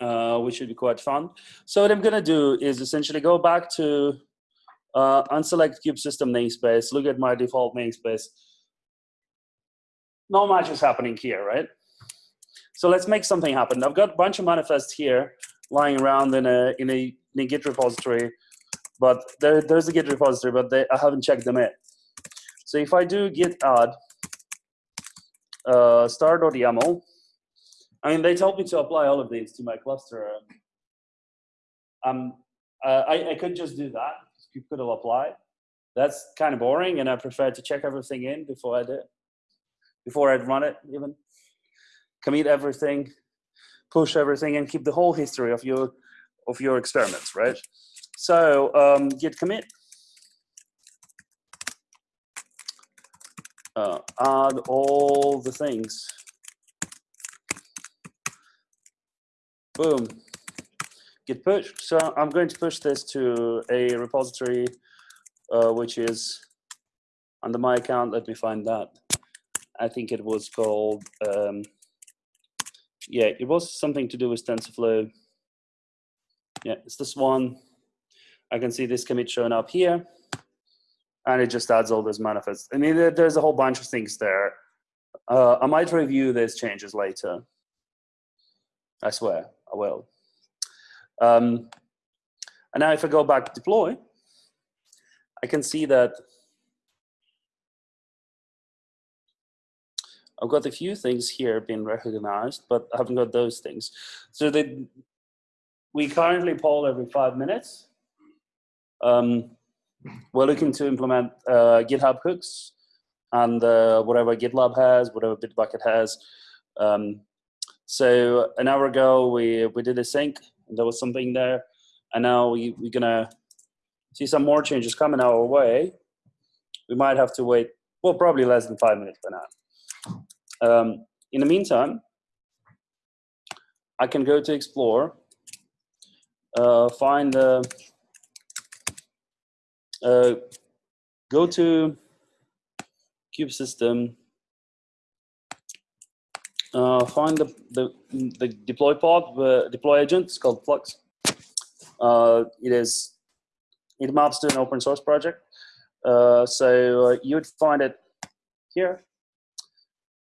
Speaker 6: uh, which should be quite fun. So what I'm going to do is essentially go back to uh, unselect kube system namespace, look at my default namespace. No much is happening here, right? So let's make something happen. I've got a bunch of manifests here lying around in a in a, in a Git repository, but there, there's a Git repository, but they, I haven't checked them yet. So if I do git add uh, star.yaml, I mean, they told me to apply all of these to my cluster. Um, uh, I, I could just do that. You could have applied. That's kind of boring, and I prefer to check everything in before I do before I'd run it even. Commit everything, push everything, and keep the whole history of your of your experiments, right? So um, git commit. Uh, add all the things. Boom. Git push. So I'm going to push this to a repository, uh, which is under my account. Let me find that. I think it was called, um, yeah, it was something to do with TensorFlow. Yeah, it's this one. I can see this commit showing up here. And it just adds all those manifests. I mean, there's a whole bunch of things there. Uh, I might review these changes later. I swear, I will. Um, and now if I go back to deploy, I can see that I've got a few things here being recognized, but I haven't got those things. So we currently poll every five minutes. Um, we're looking to implement uh, GitHub hooks and uh, whatever GitLab has, whatever Bitbucket has. Um, so an hour ago, we, we did a sync, and there was something there. And now we, we're gonna see some more changes coming our way. We might have to wait, well, probably less than five minutes by now. Um, in the meantime, I can go to explore, uh, find the, uh, go to kube system, uh, find the, the, the deploy pod, the deploy agent, it's called Flux. Uh, it is, it maps to an open source project. Uh, so uh, you'd find it here.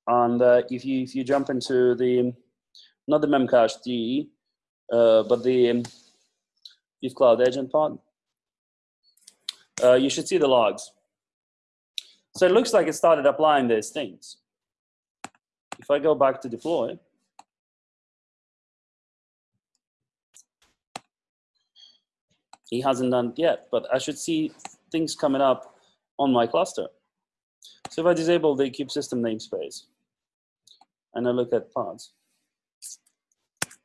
Speaker 6: And uh, if you if you jump into the not the memcached, but the um, Cloud agent pod, you should see the logs. So it looks like it started applying these things. If I go back to deploy, he hasn't done it yet, but I should see things coming up on my cluster. So if I disable the kube system namespace and I look at pods,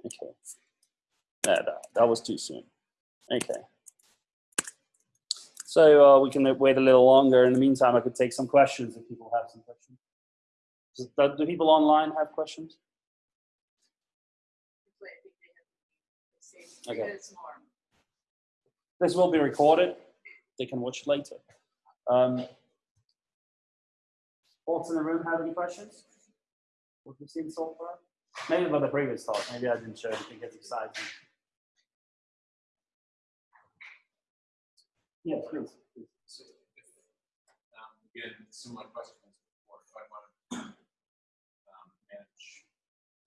Speaker 6: okay, yeah, that, that was too soon. Okay. So uh, we can wait a little longer. In the meantime, I could take some questions if people have some questions. Does, do do people online have questions?
Speaker 4: Hopefully, I think they have the same three
Speaker 6: Okay. This will be recorded. They can watch it later. Um, folks in the room have any questions? What we've seen so far? Maybe about the previous talk. Maybe I didn't show anything that's exciting. Yes, please. please.
Speaker 3: So if, um, again, similar questions before, if I want to um, manage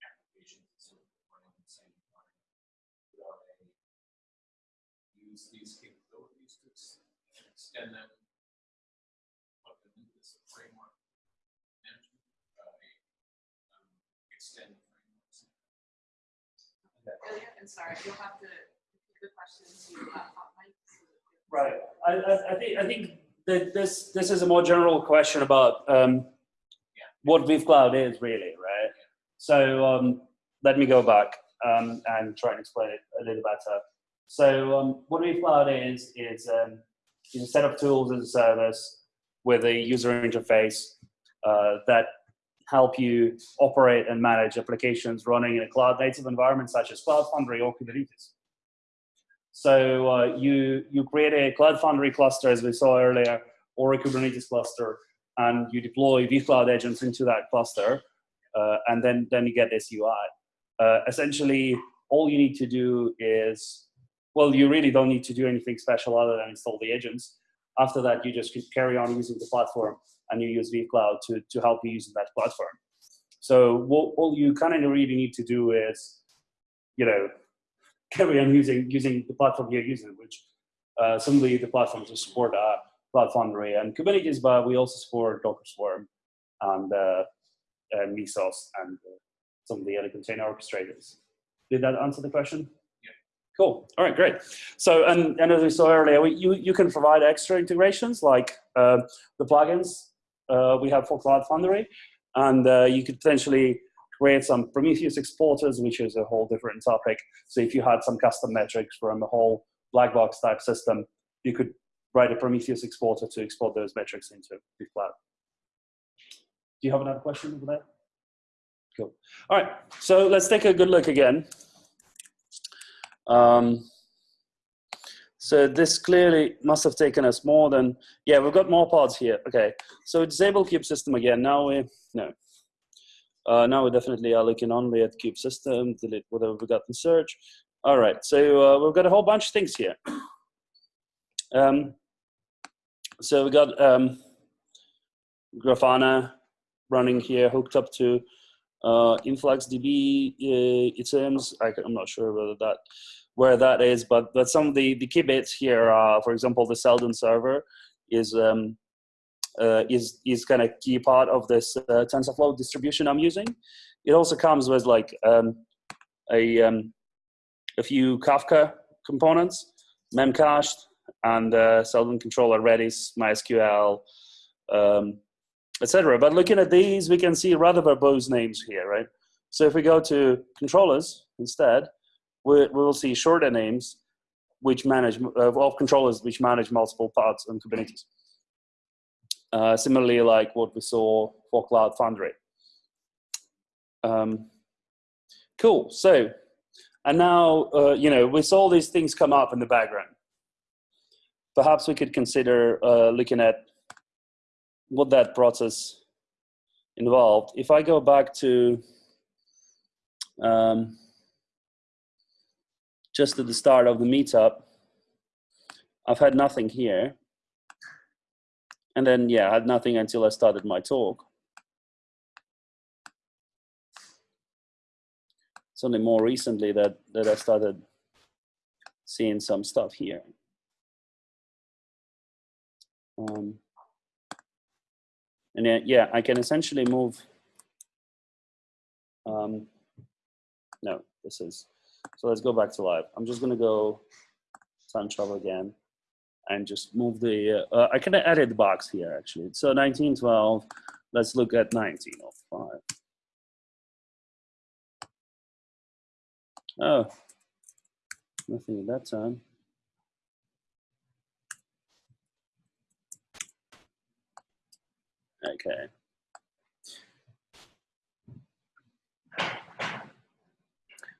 Speaker 3: applications and sort of running in the same environment, without a use these capabilities to ex- extend them, plug them into this framework management, uh, a, um, extend frameworks.
Speaker 4: Ilya, and sorry, you'll have to, repeat the questions, you have hot mic. so that we-
Speaker 6: Right. I, I, I think I think that this this is a more general question about um, what Weave Cloud is really, right? So um, let me go back um, and try and explain it a little better. So um, what Weave Cloud is is um, is a set of tools as a service with a user interface uh, that help you operate and manage applications running in a cloud native environment such as Cloud Foundry or Kubernetes. So uh, you, you create a Cloud Foundry cluster, as we saw earlier, or a Kubernetes cluster, and you deploy Weave Cloud agents into that cluster, uh, and then, then you get this UI. Uh, essentially, all you need to do is, well, you really don't need to do anything special other than install the agents. After that, you just carry on using the platform and you use Weave Cloud to, to help you using that platform. So what, all you kind of really need to do is, you know, carry on using using the platform you're using, which uh, the, platforms will support uh, Cloud Foundry and Kubernetes, but we also support Docker Swarm and, uh, and Mesos and uh, some of the other container orchestrators. Did that answer the question? Cool. All right, great. So, and, and as we saw earlier, we, you, you can provide extra integrations like uh, the plugins uh, we have for Cloud Foundry, and uh, you could potentially create some Prometheus exporters, which is a whole different topic. So if you had some custom metrics from a whole black box type system, you could write a Prometheus exporter to export those metrics into the cloud. Do you have another question over there? Cool. All right, so let's take a good look again. Um, so this clearly must have taken us more than, yeah, we've got more pods here. Okay, so disable kube system again. Now we, no. Uh, now we definitely are looking only at kube system, delete whatever we got in search. All right, so uh, we've got a whole bunch of things here. Um, so we got um, Grafana running here, hooked up to uh, InfluxDB. Uh, it seems I, am not sure whether that where that is, but but some of the the key bits here, are, for example, the Seldon server is um, uh, is is kind of key part of this uh, TensorFlow distribution I'm using. It also comes with like um, a um, a few Kafka components, memcached, and uh, Seldon controller Redis, MySQL, um, etc. But looking at these, we can see rather verbose names here, right? So if we go to controllers instead, we, we will see shorter names which manage uh, of controllers which manage multiple parts on Kubernetes. Uh, similarly, like what we saw for Cloud Foundry. Um, cool. So, and now uh, you know we saw these things come up in the background. Perhaps we could consider uh, looking at what that process involved. If I go back to um, just at the start of the meetup, I've had nothing here. And then, yeah, I had nothing until I started my talk. It's only more recently that, that I started seeing some stuff here. Um, and yeah, I can essentially move. Um, no, this is so let's go back to live. I'm just gonna go time travel again and just move the, uh, I can edit the box here actually. So 1912, let's look at 1905. Oh, nothing at that time. Okay.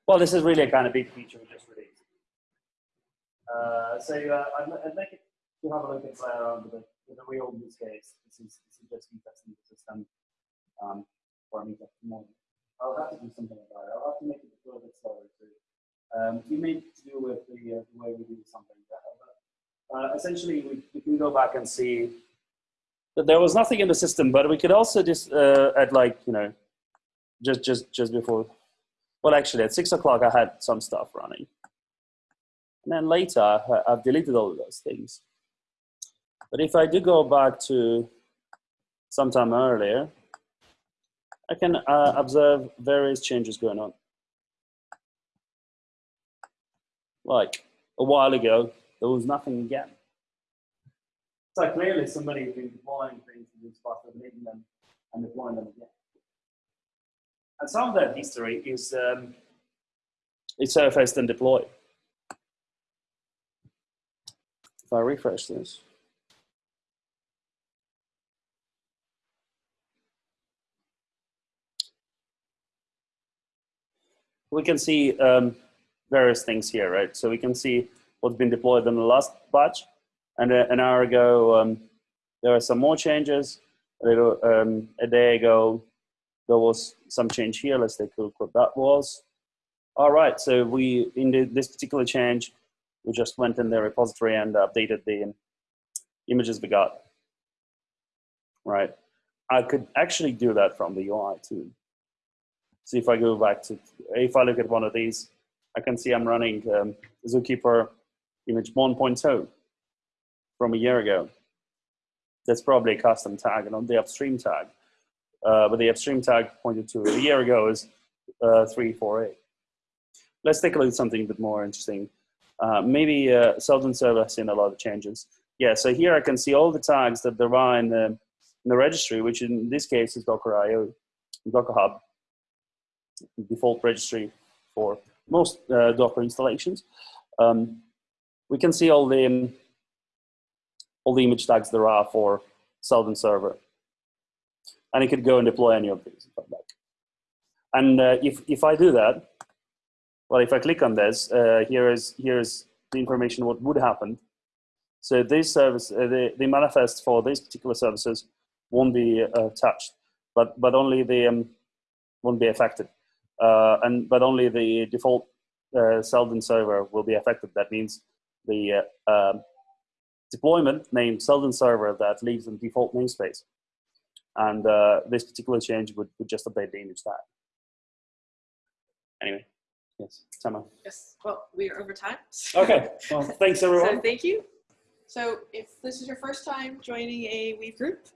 Speaker 6: Well, this is really a kind of big feature we just released. Uh, so uh, I'd, I'd like to have a look and play around with, it, with a real use case. This is, this is just testing the system um, for me tomorrow. I'll have to do something about it. I'll have to make it a little bit slower too. Um, we may do with the, uh, the way we do something better. But, uh, essentially, we, we can go back and see that there was nothing in the system, but we could also just uh, at like you know, just just just before well, actually, at six o'clock, I had some stuff running. And then later, I've deleted all of those things. But if I do go back to sometime earlier, I can uh, observe various changes going on. Like a while ago, there was nothing again. So clearly somebody's been deploying things in this spot and making them and deploying them again. And some of that history is um, surfaced and deployed. If I refresh this. We can see um, various things here, right? So we can see what's been deployed in the last batch. And uh, an hour ago, um, there were some more changes. A, little, um, a day ago, there was some change here. Let's take a look what that was. All right, so we, in the, this particular change, we just went in the repository and updated the images we got. Right, I could actually do that from the UI too. So if I go back to, if I look at one of these, I can see I'm running um, Zookeeper image 1.0 from a year ago. That's probably a custom tag and not the upstream tag. Uh, but the upstream tag pointed to a year ago is uh, 348. Let's take a look at something a bit more interesting. Uh, maybe uh, Seldon Server has seen a lot of changes. Yeah, so here I can see all the tags that there are in the, in the registry, which in this case is Docker.io, Docker Hub, default registry for most uh, Docker installations. Um, we can see all the all the image tags there are for Seldon Server, and it could go and deploy any of these. And uh, if if I do that, well, if I click on this, uh, here is here's the information what would happen. So this service, uh, the the manifest for these particular services won't be uh, touched, but but only the um, won't be affected, uh, and but only the default uh, Seldon server will be affected. That means the uh, um, deployment named Seldon server that leaves in default namespace, and uh, this particular change would, would just update the image tag. Anyway. Yes, Tama.
Speaker 4: Yes, well, we are over time.
Speaker 6: Okay, well, thanks
Speaker 4: So
Speaker 6: everyone.
Speaker 4: thank you.
Speaker 1: So if this is your first time joining a Weave group,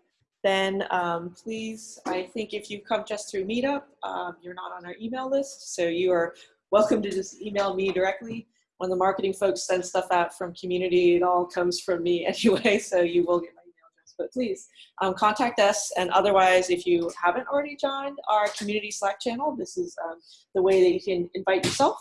Speaker 1: then um, please, I think if you come just through Meetup, um, you're not on our email list, so you are welcome to just email me directly. When the marketing folks send stuff out from community, it all comes from me anyway, so you will get my email address. But please um, contact us, and otherwise, if you haven't already joined our community Slack channel, this is um, the way that you can invite yourself.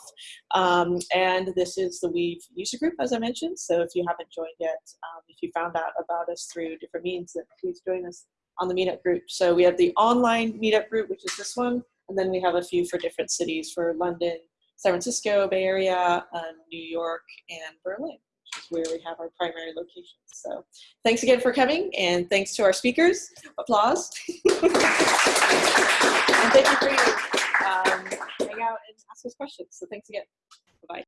Speaker 1: Um, and this is the Weave user group, as I mentioned. So if you haven't joined yet, um, if you found out about us through different means, then please join us on the meetup group. So we have the online meetup group, which is this one, and then we have a few for different cities for London, San Francisco, Bay Area, um, New York, and Berlin, which is where we have our primary locations. So thanks again for coming, and thanks to our speakers. Applause. and thank you for your um, hang out and ask us questions. So thanks again.